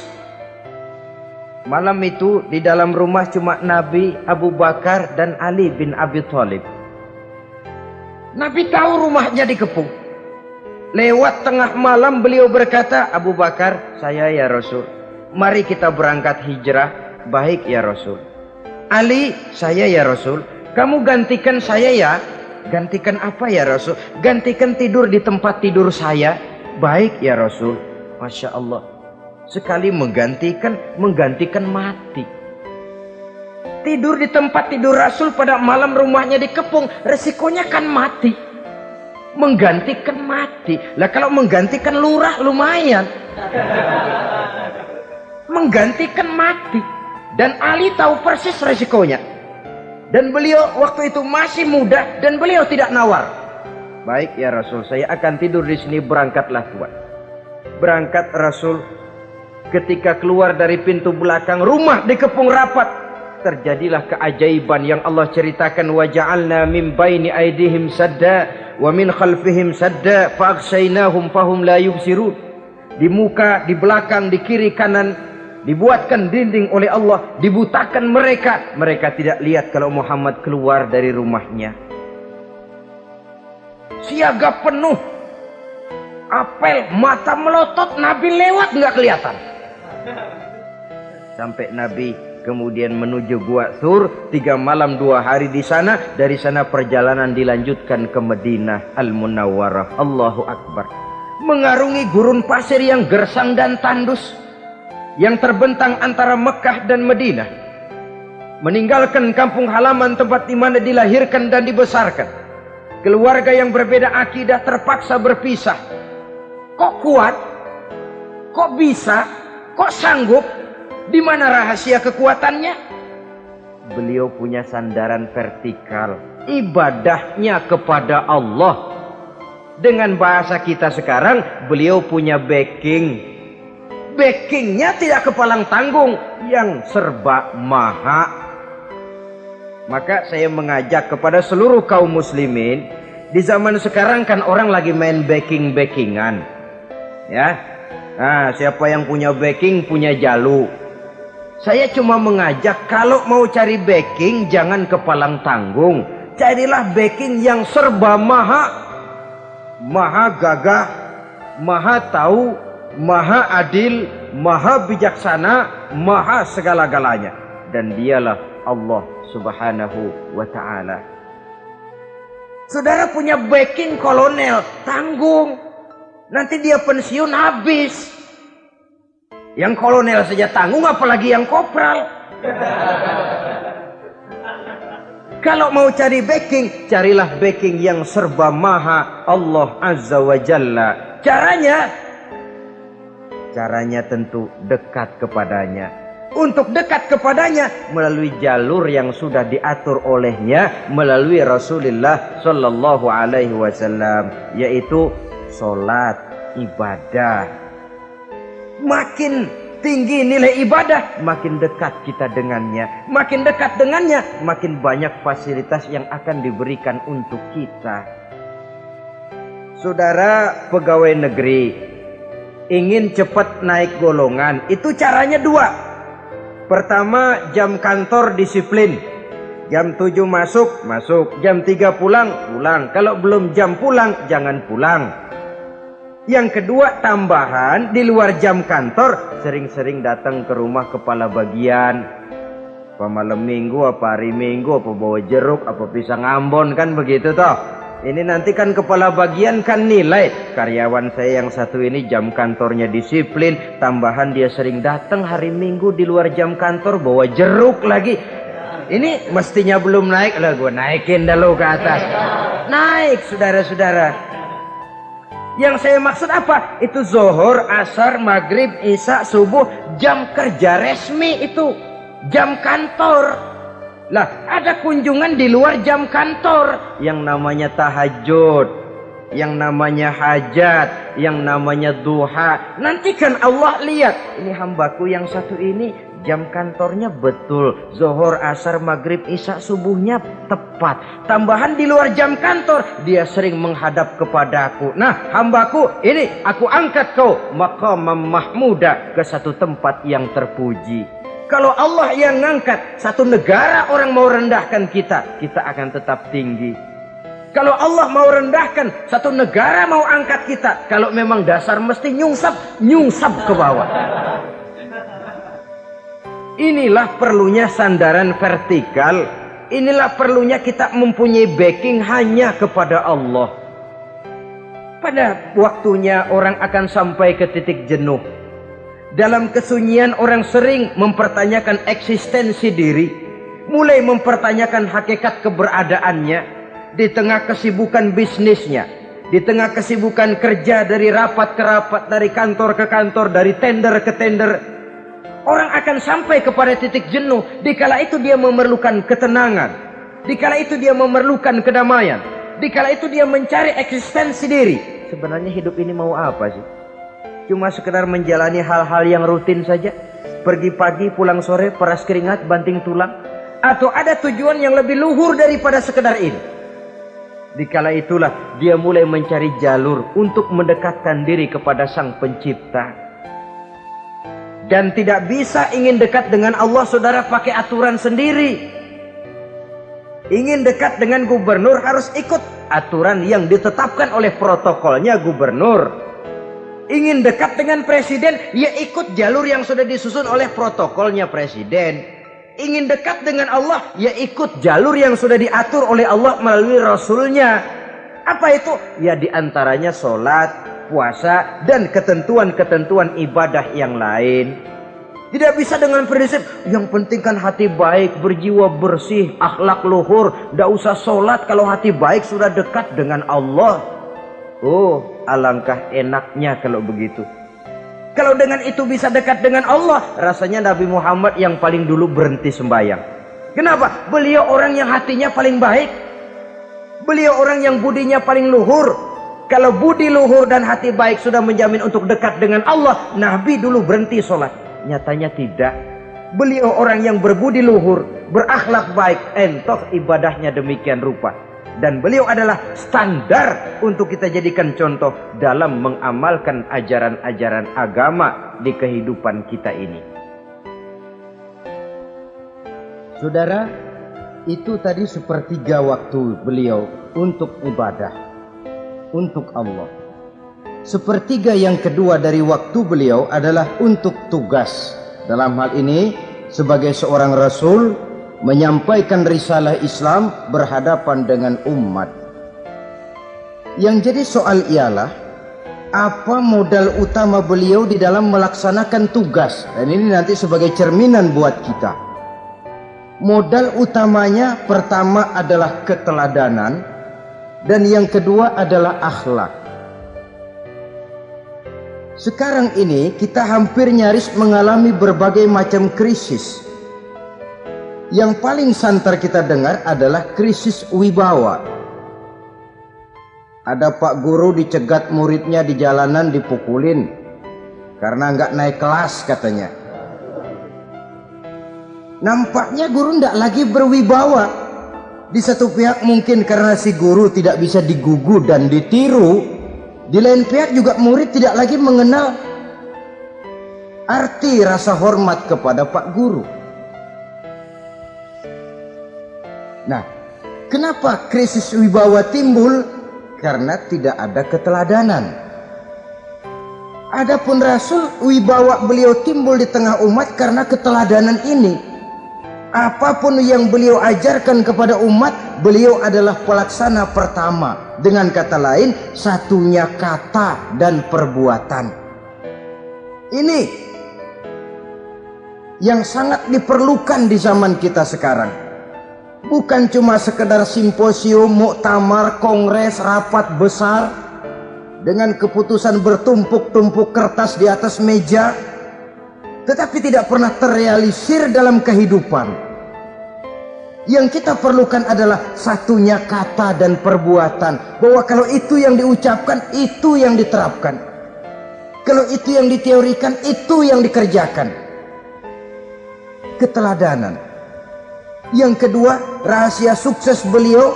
Speaker 1: Malam itu di dalam rumah cuma Nabi, Abu Bakar dan Ali bin Abi Thalib. Nabi tahu rumahnya dikepung. Lewat tengah malam beliau berkata, Abu Bakar, saya ya Rasul. Mari kita berangkat hijrah. Baik ya Rasul. Ali, saya ya Rasul. Kamu gantikan saya ya. Gantikan apa ya Rasul? Gantikan tidur di tempat tidur saya. Baik ya Rasul. Masya Allah. Sekali menggantikan, menggantikan mati. Tidur di tempat tidur Rasul pada malam rumahnya dikepung. Resikonya kan mati. Menggantikan mati. Lah kalau menggantikan lurah lumayan. Menggantikan mati. Dan Ali tahu persis resikonya. Dan beliau waktu itu masih muda dan beliau tidak nawar. Baik ya Rasul, saya akan tidur di sini berangkatlah tuan. Berangkat Rasul ketika keluar dari pintu belakang rumah dikepung rapat terjadilah keajaiban yang Allah ceritakan wa ja'alna min baini aidihim sadda wa min khalfihim sadda fa fahum la yubsirun di muka di belakang di kiri kanan dibuatkan dinding oleh Allah, dibutakan mereka. Mereka tidak lihat kalau Muhammad keluar dari rumahnya. Siaga penuh. Apel, mata melotot, Nabi lewat nggak kelihatan. Sampai Nabi kemudian menuju Gua Sur, tiga malam dua hari di sana. Dari sana perjalanan dilanjutkan ke Madinah Al-Munawwarah. Allahu Akbar. Mengarungi gurun pasir yang gersang dan tandus yang terbentang antara Mekah dan Madinah meninggalkan kampung halaman tempat di mana dilahirkan dan dibesarkan keluarga yang berbeda akidah terpaksa berpisah kok kuat kok bisa kok sanggup di mana rahasia kekuatannya beliau punya sandaran vertikal. Ibadahnya kepada Allah. Dengan bahasa kita sekarang, beliau punya backing. Backingnya tidak kepalang tanggung, yang serba maha. Maka saya mengajak kepada seluruh kaum muslimin, di zaman sekarang kan orang lagi main backing-backingan. Ya, nah, siapa yang punya backing punya jalu. Saya cuma mengajak kalau mau cari backing jangan kepalang tanggung. Carilah backing yang serba maha. Maha gagah, maha tahu, maha adil, maha bijaksana, maha segala-galanya. Dan dialah Allah subhanahu wa ta'ala. Saudara punya backing kolonel, tanggung. Nanti dia pensiun habis. Yang kolonel saja tanggung apalagi yang kopral. Kalau mau cari backing, carilah backing yang serba maha Allah Azza wa Jalla. Caranya, caranya tentu dekat kepadanya. Untuk dekat kepadanya melalui jalur yang sudah diatur olehnya melalui Rasulullah Shallallahu Alaihi Wasallam, yaitu solat ibadah makin tinggi nilai ibadah, makin dekat kita dengannya. Makin dekat dengannya, makin banyak fasilitas yang akan diberikan untuk kita. Saudara pegawai negeri ingin cepat naik golongan, itu caranya dua. Pertama, jam kantor disiplin. Jam 7 masuk, masuk. Jam 3 pulang, pulang. Kalau belum jam pulang, jangan pulang. Yang kedua tambahan di luar jam kantor sering-sering datang ke rumah kepala bagian. Apa malam minggu, apa hari minggu, apa bawa jeruk, apa pisang ambon kan begitu toh. Ini nanti kan kepala bagian kan nilai karyawan saya yang satu ini jam kantornya disiplin, tambahan dia sering datang hari minggu di luar jam kantor bawa jeruk lagi. Ini mestinya belum naik lah gue naikin dulu ke atas. Naik saudara-saudara. Yang saya maksud apa? Itu zohor, asar, maghrib, isya, subuh, jam kerja resmi itu. Jam kantor. Lah, ada kunjungan di luar jam kantor. Yang namanya tahajud. Yang namanya hajat. Yang namanya duha. Nanti kan Allah lihat. Ini hambaku yang satu ini jam kantornya betul Zohor, Asar, Maghrib, Isya, subuhnya tepat tambahan di luar jam kantor dia sering menghadap kepadaku nah hambaku ini aku angkat kau maqam mahmuda ke satu tempat yang terpuji kalau Allah yang ngangkat satu negara orang mau rendahkan kita kita akan tetap tinggi kalau Allah mau rendahkan satu negara mau angkat kita kalau memang dasar mesti nyungsap nyungsap ke bawah Inilah perlunya sandaran vertikal. Inilah perlunya kita mempunyai backing hanya kepada Allah. Pada waktunya orang akan sampai ke titik jenuh. Dalam kesunyian orang sering mempertanyakan eksistensi diri. Mulai mempertanyakan hakikat keberadaannya. Di tengah kesibukan bisnisnya. Di tengah kesibukan kerja dari rapat ke rapat, dari kantor ke kantor, dari tender ke tender Orang akan sampai kepada titik jenuh. Dikala itu dia memerlukan ketenangan. Dikala itu dia memerlukan kedamaian. Dikala itu dia mencari eksistensi diri. Sebenarnya hidup ini mau apa sih? Cuma sekedar menjalani hal-hal yang rutin saja. Pergi pagi, pulang sore, peras keringat, banting tulang. Atau ada tujuan yang lebih luhur daripada sekedar ini. Dikala itulah dia mulai mencari jalur untuk mendekatkan diri kepada sang pencipta dan tidak bisa ingin dekat dengan Allah saudara pakai aturan sendiri ingin dekat dengan gubernur harus ikut aturan yang ditetapkan oleh protokolnya gubernur ingin dekat dengan presiden ya ikut jalur yang sudah disusun oleh protokolnya presiden ingin dekat dengan Allah ya ikut jalur yang sudah diatur oleh Allah melalui rasulnya apa itu ya di antaranya sholat puasa dan ketentuan-ketentuan ibadah yang lain. Tidak bisa dengan prinsip yang penting kan hati baik, berjiwa bersih, akhlak luhur. Tidak usah sholat kalau hati baik sudah dekat dengan Allah. Oh, alangkah enaknya kalau begitu. Kalau dengan itu bisa dekat dengan Allah, rasanya Nabi Muhammad yang paling dulu berhenti sembahyang. Kenapa? Beliau orang yang hatinya paling baik. Beliau orang yang budinya paling luhur. Kalau budi luhur dan hati baik sudah menjamin untuk dekat dengan Allah, Nabi dulu berhenti sholat. Nyatanya tidak. Beliau orang yang berbudi luhur, berakhlak baik, entoh ibadahnya demikian rupa. Dan beliau adalah standar untuk kita jadikan contoh dalam mengamalkan ajaran-ajaran agama di kehidupan kita ini. Saudara, itu tadi sepertiga waktu beliau untuk ibadah, untuk Allah. Sepertiga yang kedua dari waktu beliau adalah untuk tugas. Dalam hal ini, sebagai seorang rasul, menyampaikan risalah Islam berhadapan dengan umat. Yang jadi soal ialah, apa modal utama beliau di dalam melaksanakan tugas? Dan ini nanti sebagai cerminan buat kita. Modal utamanya pertama adalah keteladanan dan yang kedua adalah akhlak. Sekarang ini kita hampir nyaris mengalami berbagai macam krisis. Yang paling santer kita dengar adalah krisis wibawa. Ada pak guru dicegat muridnya di jalanan dipukulin karena nggak naik kelas katanya. Nampaknya guru tidak lagi berwibawa. Di satu pihak mungkin karena si guru tidak bisa digugu dan ditiru. Di lain pihak juga murid tidak lagi mengenal arti rasa hormat kepada Pak Guru. Nah, kenapa krisis wibawa timbul? Karena tidak ada keteladanan. Adapun Rasul wibawa beliau timbul di tengah umat karena keteladanan ini. Apa pun yang beliau ajarkan kepada umat, beliau adalah pelaksana pertama. Dengan kata lain, satunya kata dan perbuatan. Ini yang sangat diperlukan di zaman kita sekarang. Bukan cuma sekedar simposium, muktamar, kongres, rapat besar dengan keputusan bertumpuk-tumpuk kertas di atas meja tetapi tidak pernah terrealisir dalam kehidupan. Yang kita perlukan adalah satunya kata dan perbuatan. Bahwa kalau itu yang diucapkan, itu yang diterapkan. Kalau itu yang diteorikan, itu yang dikerjakan. Keteladanan. Yang kedua, rahasia sukses beliau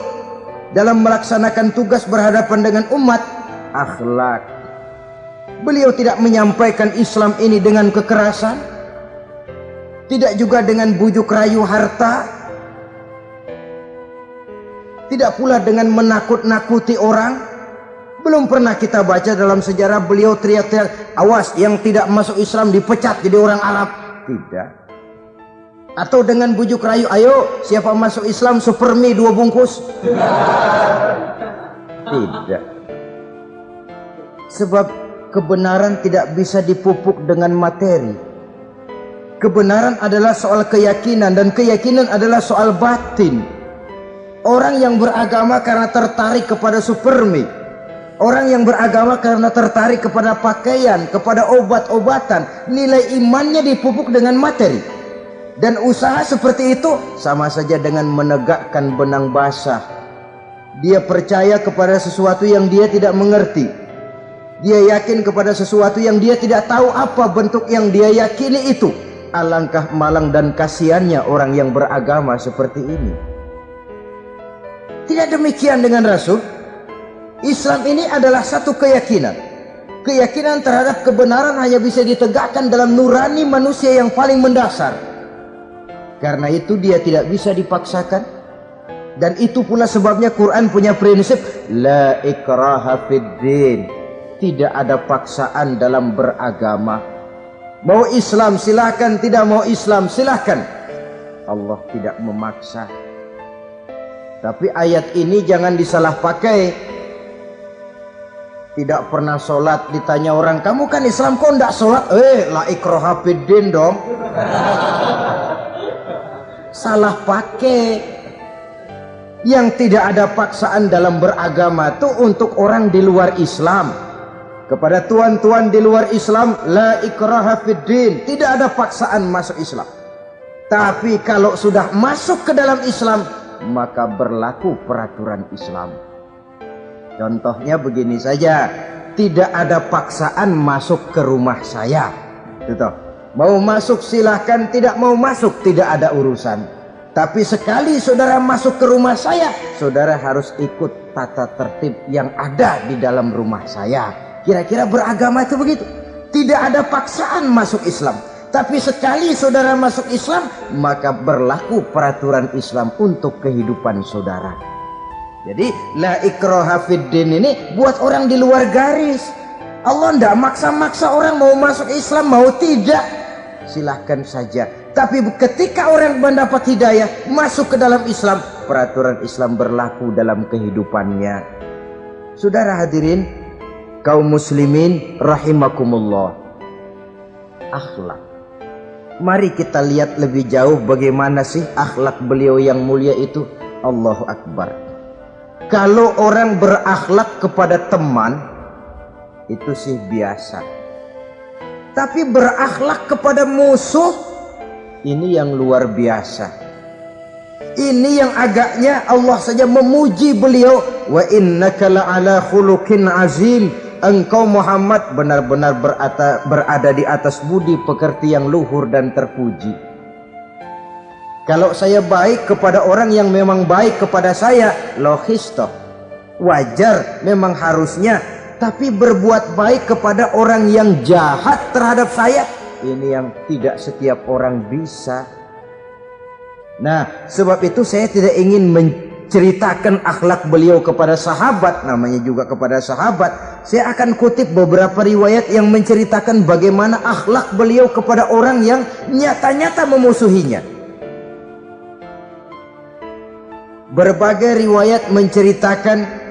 Speaker 1: dalam melaksanakan tugas berhadapan dengan umat, akhlak. Beliau tidak menyampaikan Islam ini dengan kekerasan. Tidak juga dengan bujuk rayu harta. Tidak pula dengan menakut-nakuti orang. Belum pernah kita baca dalam sejarah beliau teriak-teriak, awas yang tidak masuk Islam dipecat jadi orang Arab. Tidak. Atau dengan bujuk rayu, ayo siapa masuk Islam super mie dua bungkus. Tidak. Sebab kebenaran tidak bisa dipupuk dengan materi. Kebenaran adalah soal keyakinan dan keyakinan adalah soal batin. Orang yang beragama karena tertarik kepada supermi. Orang yang beragama karena tertarik kepada pakaian, kepada obat-obatan. Nilai imannya dipupuk dengan materi. Dan usaha seperti itu sama saja dengan menegakkan benang basah. Dia percaya kepada sesuatu yang dia tidak mengerti dia yakin kepada sesuatu yang dia tidak tahu apa bentuk yang dia yakini itu. Alangkah malang dan kasihannya orang yang beragama seperti ini. Tidak demikian dengan Rasul. Islam ini adalah satu keyakinan. Keyakinan terhadap kebenaran hanya bisa ditegakkan dalam nurani manusia yang paling mendasar. Karena itu dia tidak bisa dipaksakan. Dan itu pula sebabnya Quran punya prinsip la ikraha fid tidak ada paksaan dalam beragama. Mau Islam silahkan, tidak mau Islam silahkan. Allah tidak memaksa. Tapi ayat ini jangan disalah pakai. Tidak pernah sholat ditanya orang, kamu kan Islam kok tidak sholat? Eh, la ikroha dong. Salah pakai. Yang tidak ada paksaan dalam beragama itu untuk orang di luar Islam kepada tuan-tuan di luar Islam la ikraha fid din tidak ada paksaan masuk Islam
Speaker 2: Tapi kalau sudah masuk ke dalam Islam, maka berlaku peraturan Islam. Contohnya begini saja, tidak ada paksaan masuk ke rumah saya. Gitu. Mau masuk silahkan, tidak mau masuk tidak ada urusan. Tapi sekali saudara masuk ke rumah saya, saudara harus ikut tata tertib yang ada di dalam rumah saya. Kira-kira beragama itu begitu. Tidak ada paksaan masuk Islam. Tapi sekali saudara masuk Islam, maka berlaku peraturan Islam untuk kehidupan saudara. Jadi la ikroha fiddin ini buat orang di luar garis. Allah tidak maksa-maksa orang mau masuk Islam mau tidak. Silahkan saja. Tapi ketika orang mendapat hidayah masuk ke dalam Islam, peraturan Islam berlaku dalam kehidupannya. Saudara hadirin, kaum muslimin rahimakumullah. Akhlak Mari kita lihat lebih jauh bagaimana sih akhlak beliau yang mulia itu. Allahu Akbar. Kalau orang berakhlak kepada teman, itu sih biasa. Tapi berakhlak kepada musuh, ini yang luar biasa. Ini yang agaknya Allah saja memuji beliau. Wa innaka la'ala khuluqin azim engkau Muhammad benar-benar berada, berada di atas budi pekerti yang luhur dan terpuji. Kalau saya baik kepada orang yang memang baik kepada saya, logis toh. Wajar, memang harusnya. Tapi berbuat baik kepada orang yang jahat terhadap saya, ini yang tidak setiap orang bisa. Nah, sebab itu saya tidak ingin ceritakan akhlak beliau kepada sahabat namanya juga kepada sahabat saya akan kutip beberapa riwayat yang menceritakan bagaimana akhlak beliau kepada orang yang nyata-nyata memusuhinya berbagai riwayat menceritakan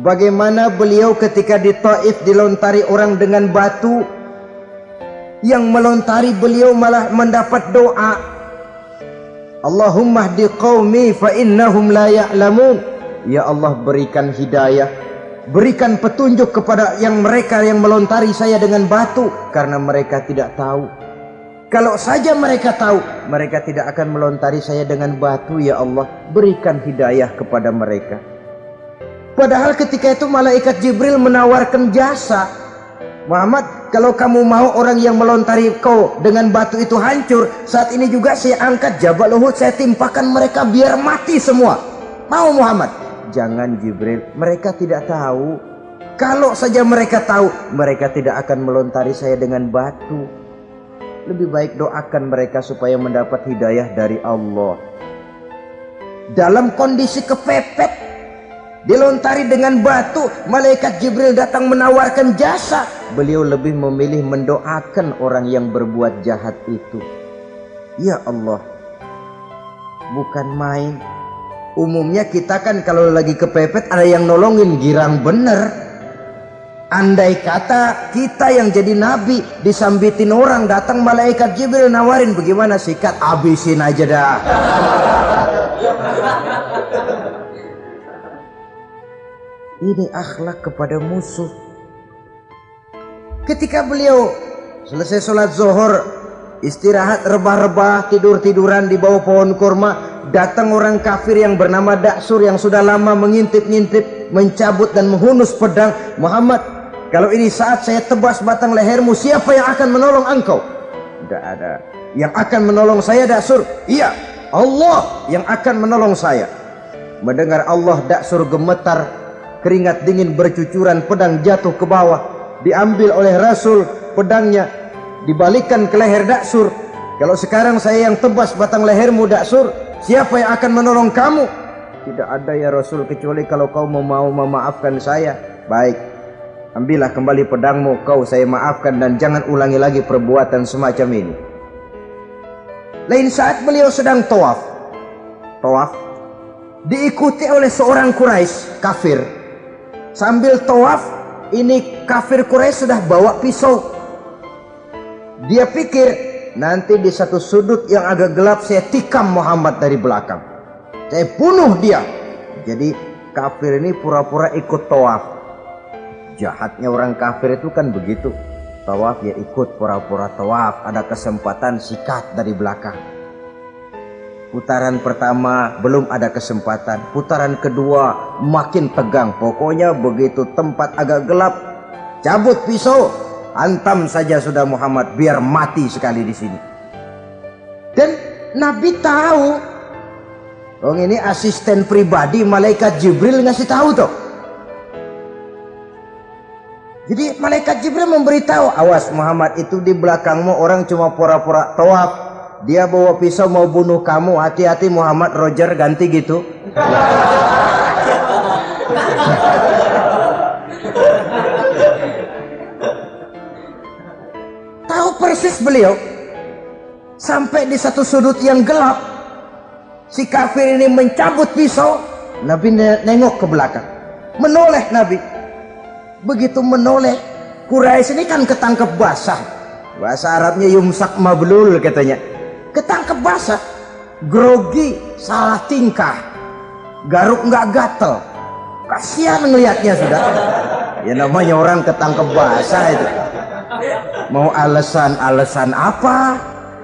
Speaker 2: bagaimana beliau ketika di Taif dilontari orang dengan batu yang melontari beliau malah mendapat doa Allahumma hdi qaumi fa innahum la ya'lamun. Ya Allah berikan hidayah, berikan petunjuk kepada yang mereka yang melontari saya dengan batu karena mereka tidak tahu. Kalau saja mereka tahu, mereka tidak akan melontari saya dengan batu ya Allah. Berikan hidayah kepada mereka. Padahal ketika itu malaikat Jibril menawarkan jasa Muhammad, kalau kamu mau orang yang melontari kau dengan batu itu hancur, saat ini juga saya angkat Jabal Uhud, saya timpakan mereka biar mati semua. Mau Muhammad? Jangan Jibril, mereka tidak tahu. Kalau saja mereka tahu, mereka tidak akan melontari saya dengan batu. Lebih baik doakan mereka supaya mendapat hidayah dari Allah. Dalam kondisi kepepet, dilontari dengan batu malaikat Jibril datang menawarkan jasa. Beliau lebih memilih mendoakan orang yang berbuat jahat itu. Ya Allah bukan main. Umumnya kita kan kalau lagi kepepet ada yang nolongin girang bener. Andai kata kita yang jadi nabi disambitin orang datang malaikat Jibril nawarin bagaimana sikat? Abisin aja dah ini akhlak kepada musuh. Ketika beliau selesai sholat zuhur, istirahat rebah-rebah, tidur-tiduran di bawah pohon kurma, datang orang kafir yang bernama Daksur yang sudah lama mengintip-ngintip, mencabut dan menghunus pedang. Muhammad, kalau ini saat saya tebas batang lehermu, siapa yang akan menolong engkau? Tidak ada. Yang akan menolong saya Daksur? Iya, Allah yang akan menolong saya. Mendengar Allah Daksur gemetar keringat dingin bercucuran pedang jatuh ke bawah. Diambil oleh Rasul pedangnya. Dibalikan ke leher Daksur. Kalau sekarang saya yang tebas batang lehermu Daksur siapa yang akan menolong kamu? Tidak ada ya Rasul kecuali kalau kau mau memaafkan saya. Baik ambillah kembali pedangmu. Kau saya maafkan dan jangan ulangi lagi perbuatan semacam ini. Lain saat beliau sedang tawaf. Tawaf diikuti oleh seorang Quraisy kafir Sambil tawaf, ini kafir Quraisy sudah bawa pisau. Dia pikir nanti di satu sudut yang agak gelap saya tikam Muhammad dari belakang. Saya bunuh dia. Jadi kafir ini pura-pura ikut tawaf. Jahatnya orang kafir itu kan begitu. tawaf ya ikut pura-pura tawaf ada kesempatan sikat dari belakang putaran pertama belum ada kesempatan putaran kedua makin tegang pokoknya begitu tempat agak gelap cabut pisau hantam saja sudah Muhammad biar mati sekali di sini dan Nabi tahu Oh ini asisten pribadi malaikat Jibril ngasih tahu tuh. Jadi malaikat Jibril memberitahu, awas Muhammad itu di belakangmu orang cuma pura-pura tawaf. Dia bawa pisau mau bunuh kamu. Hati-hati Muhammad Roger ganti gitu. Tahu persis beliau sampai di satu sudut yang gelap si kafir ini mencabut pisau Nabi nengok ke belakang menoleh Nabi begitu menoleh Quraisy ini kan ketangkep basah bahasa Arabnya yumsak mablul katanya ketangkep basah grogi salah tingkah. Garuk nggak gatel. Kasihan ngelihatnya sudah. Ya namanya orang ketangkep basah itu. Mau alasan-alasan apa?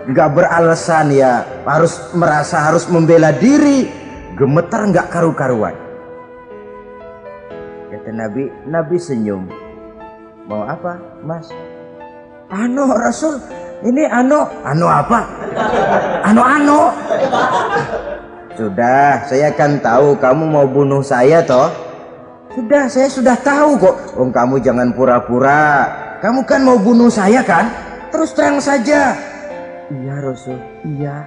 Speaker 2: Nggak beralasan ya. Harus merasa harus membela diri. Gemetar nggak karu-karuan. Kata Nabi Nabi senyum. Mau apa mas? Ano Rasul ini ano ano apa? Ano ano sudah saya kan tahu kamu mau bunuh saya toh. Sudah saya sudah tahu kok. Oh kamu jangan pura-pura. Kamu kan mau bunuh saya kan? Terus terang saja. Iya Rasul, iya.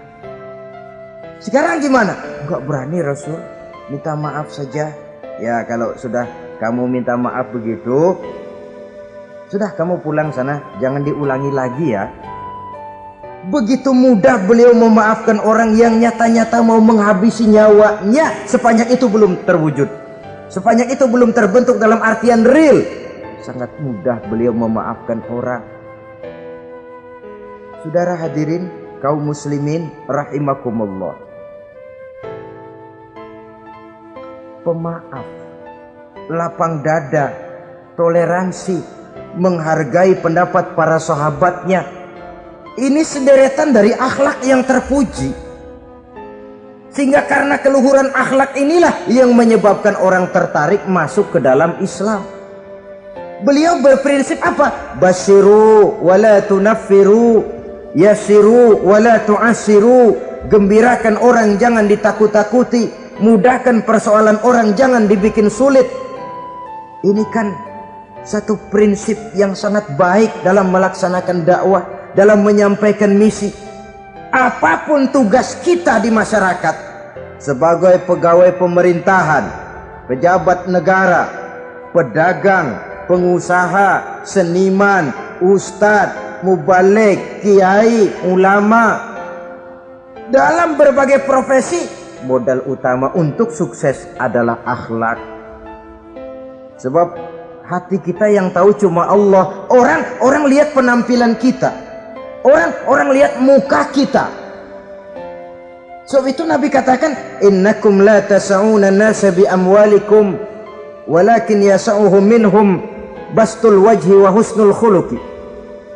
Speaker 2: Sekarang gimana? Enggak berani Rasul, minta maaf saja. Ya kalau sudah kamu minta maaf begitu, sudah kamu pulang sana, jangan diulangi lagi ya. Begitu mudah beliau memaafkan orang yang nyata-nyata mau menghabisi nyawanya sepanjang itu belum terwujud. Sepanjang itu belum terbentuk dalam artian real. Sangat mudah beliau memaafkan orang Saudara hadirin kaum muslimin rahimakumullah. Pemaaf, lapang dada, toleransi, menghargai pendapat para sahabatnya. Ini sederetan dari akhlak yang terpuji. Sehingga karena keluhuran akhlak inilah yang menyebabkan orang tertarik masuk ke dalam Islam. Beliau berprinsip apa? Basiru wala tunaffiru Yasiru wala tu'asiru Gembirakan orang jangan ditakut-takuti Mudahkan persoalan orang jangan dibikin sulit Ini kan satu prinsip yang sangat baik dalam melaksanakan dakwah Dalam menyampaikan misi Apa pun tugas kita di masyarakat Sebagai pegawai pemerintahan Pejabat negara Pedagang Pengusaha Seniman Ustadz mubalik, kiai, ulama dalam berbagai profesi modal utama untuk sukses adalah akhlak. Sebab hati kita yang tahu cuma Allah orang orang lihat penampilan kita orang orang lihat muka kita sebab itu Nabi katakan innakum la tas'una nasa bi amwalikum walakin yas'uhum minhum bastul wajhi wa husnul khuluqi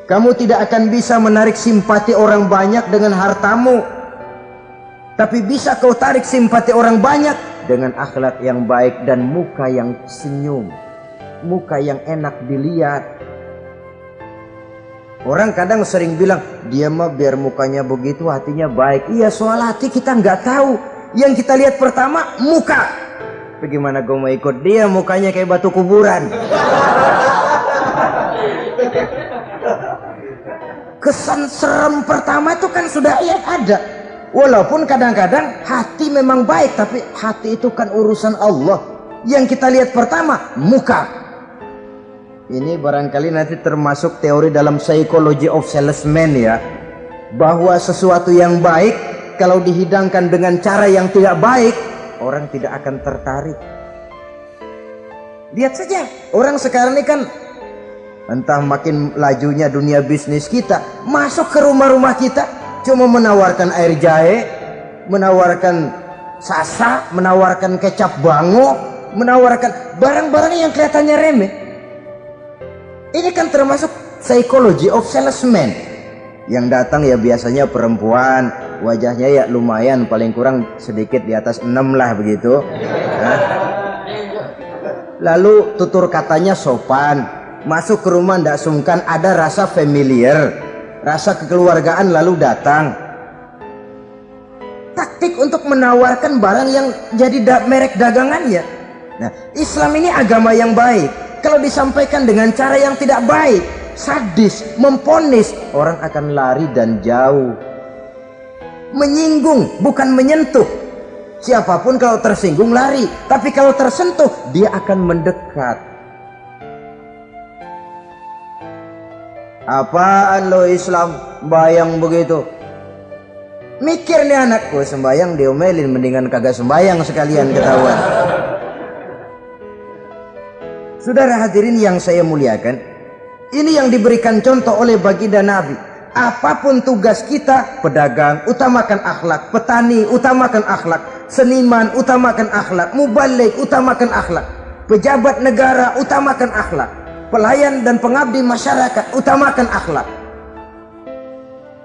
Speaker 2: kamu tidak akan bisa menarik simpati orang banyak dengan hartamu. Tapi bisa kau tarik simpati orang banyak dengan akhlak yang baik dan muka yang senyum. Muka yang enak dilihat. Orang kadang sering bilang, dia mah biar mukanya begitu hatinya baik. Iya soal hati kita nggak tahu. Yang kita lihat pertama muka. Bagaimana gue mau ikut dia mukanya kayak batu kuburan kesan serem pertama itu kan sudah ya ada walaupun kadang-kadang hati memang baik tapi hati itu kan urusan Allah yang kita lihat pertama muka ini barangkali nanti termasuk teori dalam psychology of salesman ya. Bahwa sesuatu yang baik kalau dihidangkan dengan cara yang tidak baik orang tidak akan tertarik. Lihat saja orang sekarang ini kan entah makin lajunya dunia bisnis kita masuk ke rumah-rumah kita cuma menawarkan air jahe menawarkan sasa menawarkan kecap bango menawarkan barang-barang yang kelihatannya remeh ini kan termasuk psychology of salesman. Yang datang ya biasanya perempuan wajahnya ya lumayan paling kurang sedikit di atas enam lah begitu. Nah. lalu tutur katanya sopan. Masuk ke rumah tidak sungkan ada rasa familiar. Rasa kekeluargaan lalu datang. Taktik untuk menawarkan barang yang jadi da merek dagangannya nah Islam ini agama yang baik kalau disampaikan dengan cara yang tidak baik sadis, memponis orang akan lari dan jauh. Menyinggung bukan menyentuh. Siapa pun kalau tersinggung lari. Tapi kalau tersentuh dia akan mendekat. Apaan lo Islam? Bayang begitu. Mikir nih anakku sembayang diomelin mendingan kagak sembayang sekalian ketahuan saudara hadirin yang saya muliakan ini yang diberikan contoh oleh baginda Nabi. Apa pun tugas kita pedagang utamakan akhlak petani utamakan akhlak seniman utamakan akhlak mubalik utamakan akhlak pejabat negara utamakan akhlak pelayan dan pengabdi masyarakat utamakan akhlak.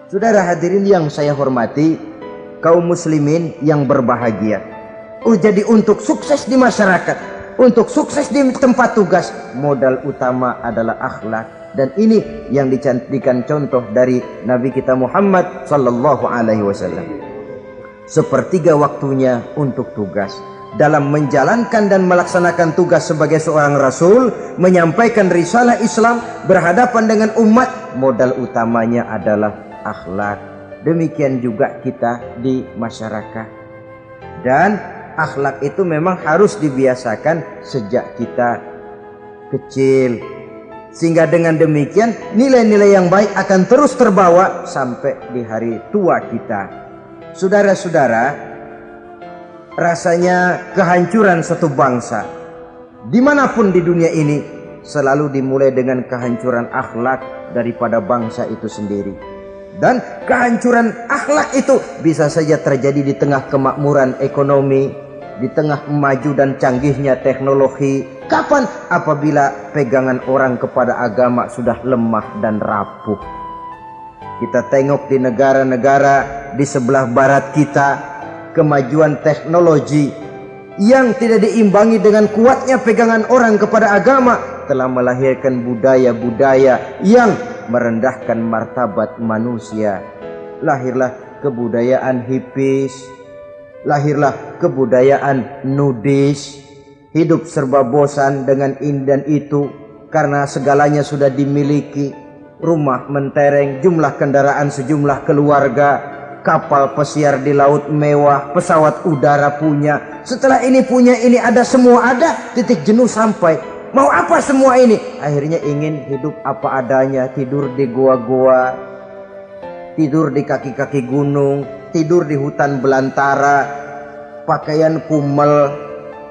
Speaker 2: Saudara hadirin yang saya hormati kaum muslimin yang berbahagia oh jadi untuk sukses di masyarakat untuk sukses di tempat tugas modal utama adalah akhlak. Dan ini yang dicantikan contoh dari Nabi kita Muhammad sallallahu alaihi wasallam. Sepertiga waktunya untuk tugas. Dalam menjalankan dan melaksanakan tugas sebagai seorang rasul menyampaikan risalah Islam berhadapan dengan umat modal utamanya adalah akhlak. Demikian juga kita di masyarakat. Dan akhlak itu memang harus dibiasakan sejak kita kecil. Sehingga dengan demikian nilai-nilai yang baik akan terus terbawa sampai di hari tua kita. Saudara-saudara rasanya kehancuran satu bangsa di mana pun di dunia ini selalu dimulai dengan kehancuran akhlak daripada bangsa itu sendiri dan kehancuran akhlak itu bisa saja terjadi di tengah kemakmuran ekonomi di tengah maju dan canggihnya teknologi. Kapan? Apabila pegangan orang kepada agama sudah lemah dan rapuh. Kita tengok di negara-negara di sebelah barat kita kemajuan teknologi yang tidak diimbangi dengan kuatnya pegangan orang kepada agama telah melahirkan budaya-budaya yang merendahkan martabat manusia. Lahirlah kebudayaan hipis. Lahirlah kebudayaan nudis. Hidup serba bosan dengan ini dan itu karena segalanya sudah dimiliki. Rumah mentereng jumlah kendaraan sejumlah keluarga. Kapal pesiar di laut mewah, pesawat udara punya. Setelah ini punya ini ada semua ada, titik jenuh sampai. Mau apa semua ini? Akhirnya ingin hidup apa adanya, tidur di goa-goa, tidur di kaki-kaki gunung, tidur di hutan belantara, pakaian kumel,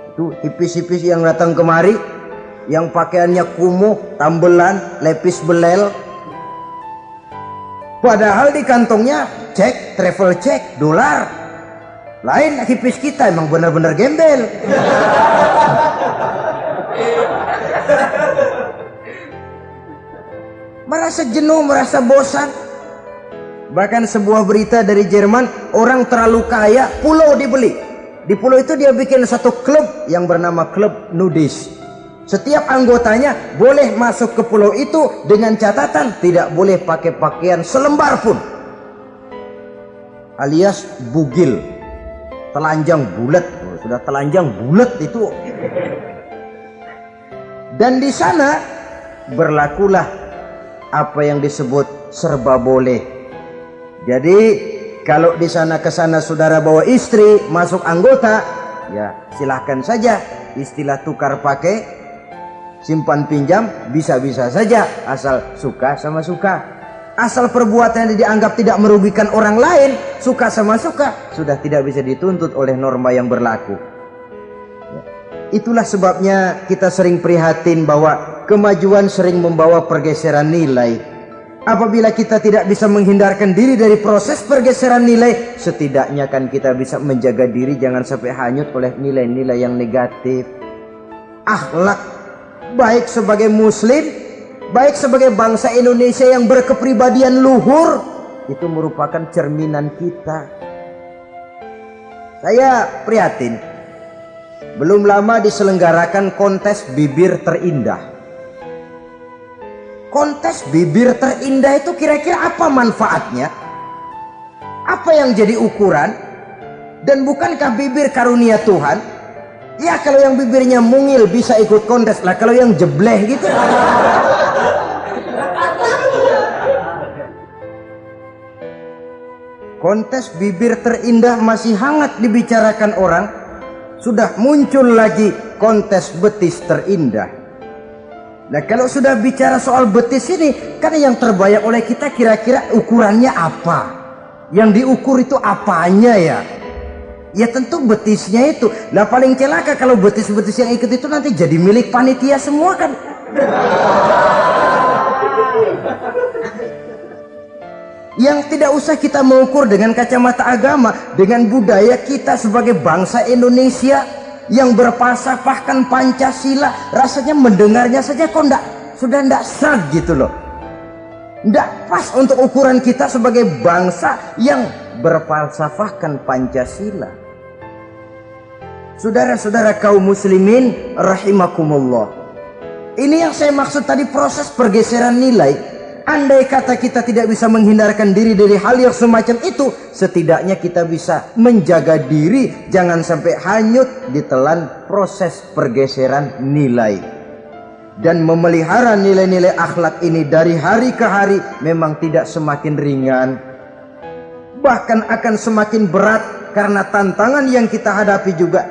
Speaker 2: itu hipis-hipis yang datang kemari, yang pakaiannya kumuh, tambelan, lepis belel, Padahal di kantongnya cek, travel cek, dolar. Lain hipis kita emang benar-benar gembel. merasa jenuh, merasa bosan. Bahkan sebuah berita dari Jerman, orang terlalu kaya, pulau dibeli. Di pulau itu dia bikin satu klub yang bernama klub nudis. Setiap anggotanya boleh masuk ke pulau itu dengan catatan tidak boleh pakai pakaian selembar pun. Alias bugil. Telanjang bulat. Sudah telanjang bulat itu. Dan di sana berlakulah apa yang disebut serba boleh. Jadi kalau di sana ke sana saudara bawa istri masuk anggota, ya silahkan saja istilah tukar pakai simpan pinjam bisa-bisa saja asal suka sama suka asal perbuatan yang dianggap tidak merugikan orang lain suka sama suka sudah tidak bisa dituntut oleh norma yang berlaku. Itulah sebabnya kita sering prihatin bahwa kemajuan sering membawa pergeseran nilai. Apabila kita tidak bisa menghindarkan diri dari proses pergeseran nilai setidaknya kan kita bisa menjaga diri jangan sampai hanyut oleh nilai-nilai yang negatif. Akhlak baik sebagai muslim baik sebagai bangsa Indonesia yang berkepribadian luhur itu merupakan cerminan kita. Saya prihatin belum lama diselenggarakan kontes bibir terindah. Kontes bibir terindah itu kira-kira apa manfaatnya? Apa yang jadi ukuran? Dan bukankah bibir karunia Tuhan? Ya kalau yang bibirnya mungil bisa ikut kontes. Lah kalau yang jebleh gitu. Kontes bibir terindah masih hangat dibicarakan orang sudah muncul lagi kontes betis terindah. Nah kalau sudah bicara soal betis ini kan yang terbayang oleh kita kira-kira ukurannya apa? Yang diukur itu apanya ya? Ya tentu betisnya itu. Lah paling celaka kalau betis-betis yang ikut itu nanti jadi milik panitia semua kan yang tidak usah kita mengukur dengan kacamata agama dengan budaya kita sebagai bangsa Indonesia yang berpasapahkan Pancasila rasanya mendengarnya saja kok enggak sudah enggak sah gitu loh. Enggak pas untuk ukuran kita sebagai bangsa yang berfalsafahkan Pancasila. Saudara-saudara kaum muslimin rahimakumullah. Ini yang saya maksud tadi proses pergeseran nilai Andai kata kita tidak bisa menghindarkan diri dari hal yang semacam itu, setidaknya kita bisa menjaga diri jangan sampai hanyut ditelan proses pergeseran nilai. Dan memelihara nilai-nilai akhlak ini dari hari ke hari memang tidak semakin ringan. Bahkan akan semakin berat karena tantangan yang kita hadapi juga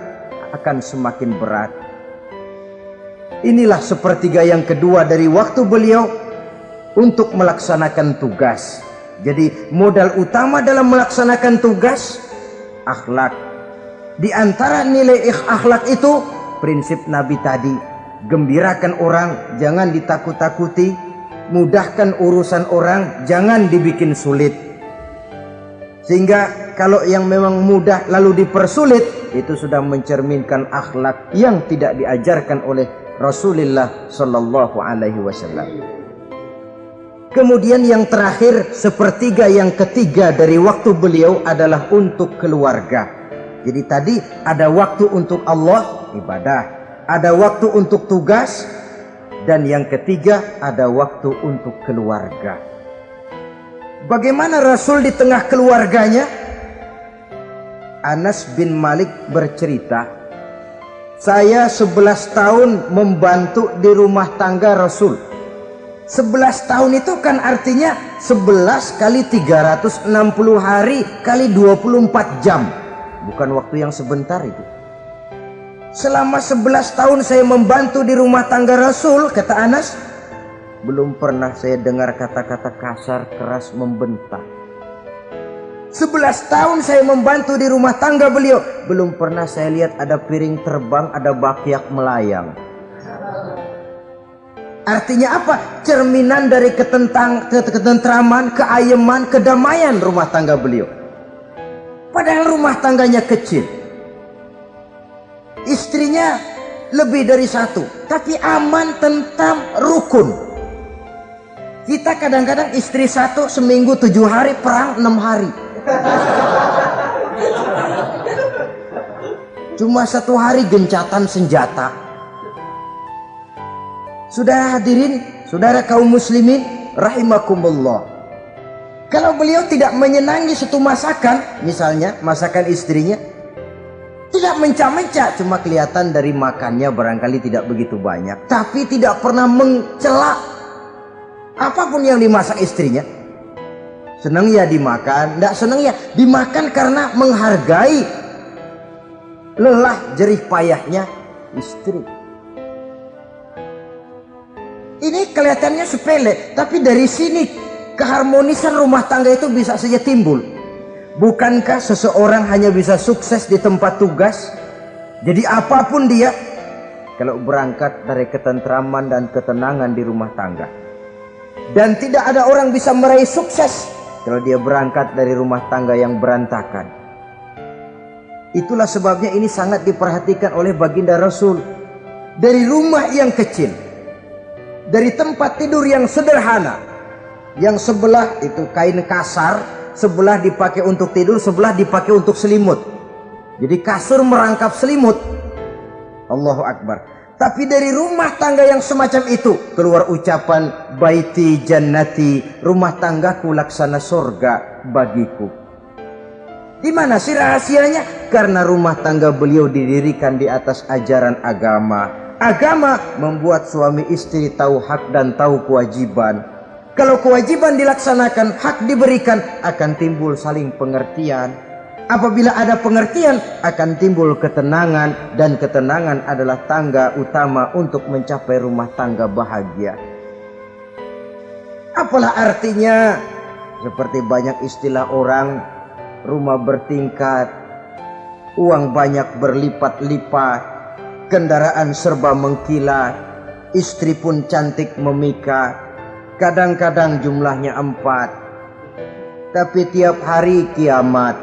Speaker 2: akan semakin berat. Inilah sepertiga yang kedua dari waktu beliau untuk melaksanakan tugas. Jadi modal utama dalam melaksanakan tugas akhlak. Di antara nilai akhlak itu prinsip Nabi tadi, gembirakan orang, jangan ditakut-takuti, mudahkan urusan orang, jangan dibikin sulit. Sehingga kalau yang memang mudah lalu dipersulit, itu sudah mencerminkan akhlak yang tidak diajarkan oleh Rasulullah sallallahu alaihi wasallam. Kemudian yang terakhir sepertiga yang ketiga dari waktu beliau adalah untuk keluarga. Jadi tadi ada waktu untuk Allah ibadah, ada waktu untuk tugas dan yang ketiga ada waktu untuk keluarga. Bagaimana Rasul di tengah keluarganya? Anas bin Malik bercerita, saya 11 tahun membantu di rumah tangga Rasul 11 tahun itu kan artinya 11 kali 360 hari kali 24 jam. Bukan waktu yang sebentar itu. Selama 11 tahun saya membantu di rumah tangga Rasul, kata Anas. Belum pernah saya dengar kata-kata kasar, keras, membentak. 11 tahun saya membantu di rumah tangga beliau. Belum pernah saya lihat ada piring terbang, ada bakyak melayang. Artinya apa? Cerminan dari ketentang, ketentraman, keayeman, kedamaian rumah tangga beliau. Padahal rumah tangganya kecil. Istrinya lebih dari satu. Tapi aman, tentang rukun. Kita kadang-kadang istri satu seminggu tujuh hari, perang enam hari. Cuma satu hari gencatan senjata. Saudara hadirin, saudara kaum muslimin, rahimakumullah. Kalau beliau tidak menyenangi satu masakan, misalnya masakan istrinya, tidak mencah-mencah, cuma kelihatan dari makannya barangkali tidak begitu banyak. Tapi tidak pernah mencela apa pun yang dimasak istrinya. Senang ya dimakan, tidak senang ya dimakan karena menghargai lelah jerih payahnya istri. Ini kelihatannya sepele, tapi dari sini keharmonisan rumah tangga itu bisa saja timbul. Bukankah seseorang hanya bisa sukses di tempat tugas? Jadi apa pun dia, kalau berangkat dari ketentraman dan ketenangan di rumah tangga. Dan tidak ada orang bisa meraih sukses kalau dia berangkat dari rumah tangga yang berantakan. Itulah sebabnya ini sangat diperhatikan oleh baginda Rasul. Dari rumah yang kecil, dari tempat tidur yang sederhana yang sebelah itu kain kasar sebelah dipakai untuk tidur sebelah dipakai untuk selimut jadi kasur merangkap selimut Allahu Akbar tapi dari rumah tangga yang semacam itu keluar ucapan baiti jannati rumah tanggaku laksana surga bagiku di mana sih rahasianya? Karena rumah tangga beliau didirikan di atas ajaran agama. Agama membuat suami istri tahu hak dan tahu kewajiban. Kalau kewajiban dilaksanakan, hak diberikan, akan timbul saling pengertian. Apabila ada pengertian, akan timbul ketenangan dan ketenangan adalah tangga utama untuk mencapai rumah tangga bahagia. Apalah artinya? Seperti banyak istilah orang rumah bertingkat, uang banyak berlipat-lipat, kendaraan serba mengkilat, istri pun cantik memikat, kadang-kadang jumlahnya empat, tapi tiap hari kiamat.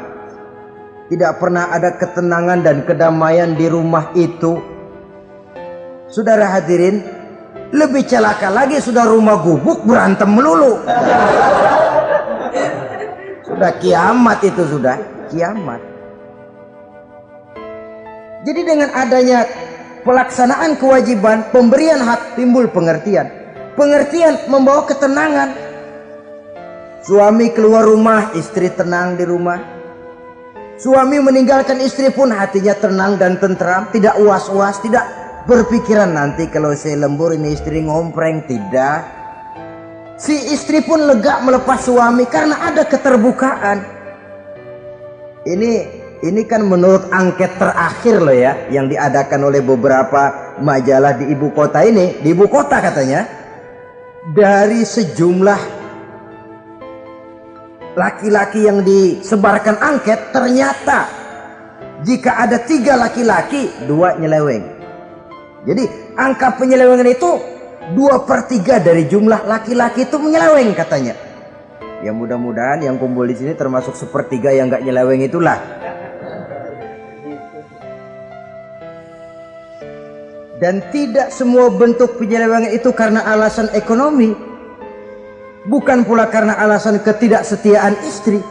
Speaker 2: Tidak pernah ada ketenangan dan kedamaian di rumah itu. Saudara hadirin, lebih celaka lagi sudah rumah gubuk berantem melulu. Sudah kiamat itu sudah kiamat. Jadi dengan adanya pelaksanaan kewajiban, pemberian hak timbul pengertian. Pengertian membawa ketenangan. Suami keluar rumah, istri tenang di rumah. Suami meninggalkan istri pun hatinya tenang dan tentram, tidak uas-uas, tidak berpikiran nanti kalau saya lembur ini istri ngompreng, tidak. Si istri pun lega melepas suami karena ada keterbukaan. Ini ini kan menurut angket terakhir loh ya yang diadakan oleh beberapa majalah di ibu kota ini, di ibu kota katanya. Dari sejumlah laki-laki yang disebarkan angket ternyata jika ada tiga laki-laki dua nyeleweng. Jadi angka penyelewengan itu dua per tiga dari jumlah laki-laki itu menyeleweng katanya. Ya mudah-mudahan yang kumpul di sini termasuk sepertiga yang nggak nyeleweng itulah. Dan tidak semua bentuk penyelewengan itu karena alasan ekonomi. Bukan pula karena alasan ketidaksetiaan istri.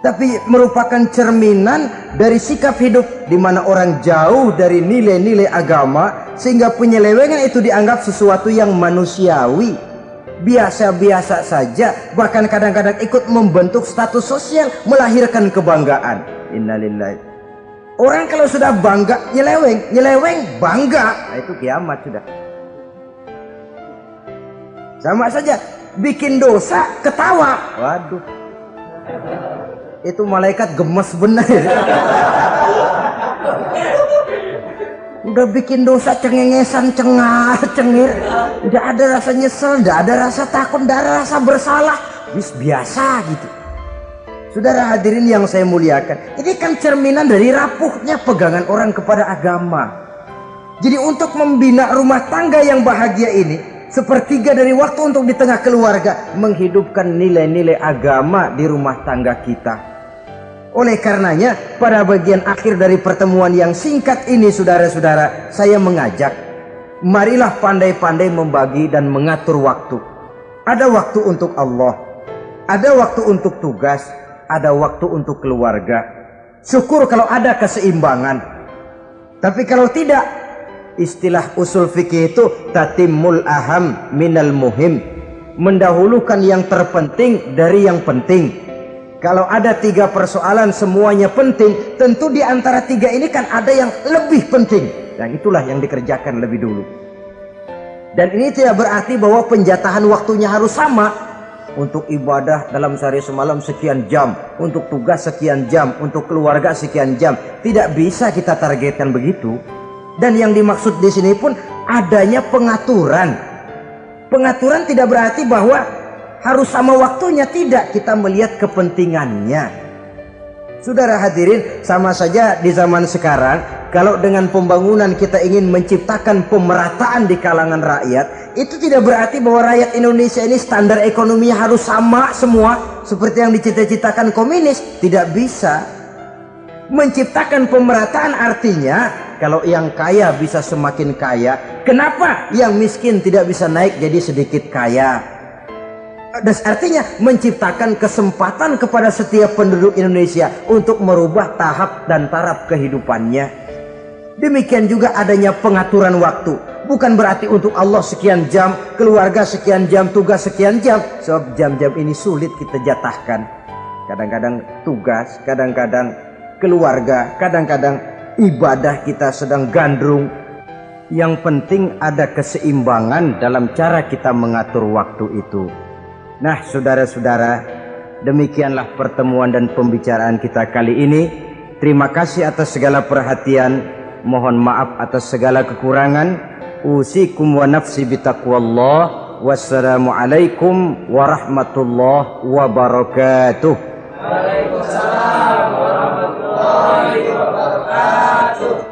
Speaker 2: Tapi merupakan cerminan dari sikap hidup di mana orang jauh dari nilai-nilai agama sehingga penyelewengan itu dianggap sesuatu yang manusiawi. Biasa-biasa saja bahkan kadang-kadang ikut membentuk status sosial melahirkan kebanggaan. Innalillahi orang kalau sudah bangga nyeleweng nyeleweng bangga. Nah, itu kiamat sudah. Sama saja bikin dosa ketawa. Waduh. Itu malaikat gemes benar udah bikin dosa cengengesan cengar cengir. Udah ada rasa nyesel udah ada rasa takut udah ada rasa bersalah. Bis biasa gitu saudara hadirin yang saya muliakan ini kan cerminan dari rapuhnya pegangan orang kepada agama jadi untuk membina rumah tangga yang bahagia ini sepertiga dari waktu untuk di tengah keluarga menghidupkan nilai-nilai agama di rumah tangga kita oleh karenanya, pada bagian akhir dari pertemuan yang singkat ini saudara-saudara, saya mengajak, marilah pandai-pandai membagi dan mengatur waktu. Ada waktu untuk Allah, ada waktu untuk tugas, ada waktu untuk keluarga. Syukur kalau ada keseimbangan. Tapi kalau tidak, istilah usul fikih itu tatimul aham minal muhim. Mendahulukan yang terpenting dari yang penting kalau ada tiga persoalan semuanya penting, tentu di antara tiga ini kan ada yang lebih penting. Dan itulah yang dikerjakan lebih dulu. Dan ini tidak berarti bahwa penjatahan waktunya harus sama. Untuk ibadah dalam sehari semalam sekian jam, untuk tugas sekian jam, untuk keluarga sekian jam. Tidak bisa kita targetkan begitu. Dan yang dimaksud di sini pun adanya pengaturan. Pengaturan tidak berarti bahwa harus sama waktunya tidak kita melihat kepentingannya Saudara hadirin sama saja di zaman sekarang kalau dengan pembangunan kita ingin menciptakan pemerataan di kalangan rakyat itu tidak berarti bahwa rakyat Indonesia ini standar ekonominya harus sama semua seperti yang dicita-citakan komunis tidak bisa Menciptakan pemerataan artinya kalau yang kaya bisa semakin kaya, kenapa yang miskin tidak bisa naik jadi sedikit kaya? Dan artinya menciptakan kesempatan kepada setiap penduduk Indonesia untuk merubah tahap dan taraf kehidupannya. Demikian juga adanya pengaturan waktu. Bukan berarti untuk Allah sekian jam, keluarga sekian jam, tugas sekian jam. Sebab jam-jam ini sulit kita jatahkan. Kadang-kadang tugas, kadang-kadang keluarga, kadang-kadang ibadah kita sedang gandrung. Yang penting ada keseimbangan dalam cara kita mengatur waktu itu. Nah, saudara-saudara, demikianlah pertemuan dan pembicaraan kita kali ini. Terima kasih atas segala perhatian mohon maaf atas segala kekurangan. Usikum wa nafsi bitaqwallah wassalamualaikum warahmatullahi wabarakatuh. Waalaikumsalam warahmatullahi wabarakatuh.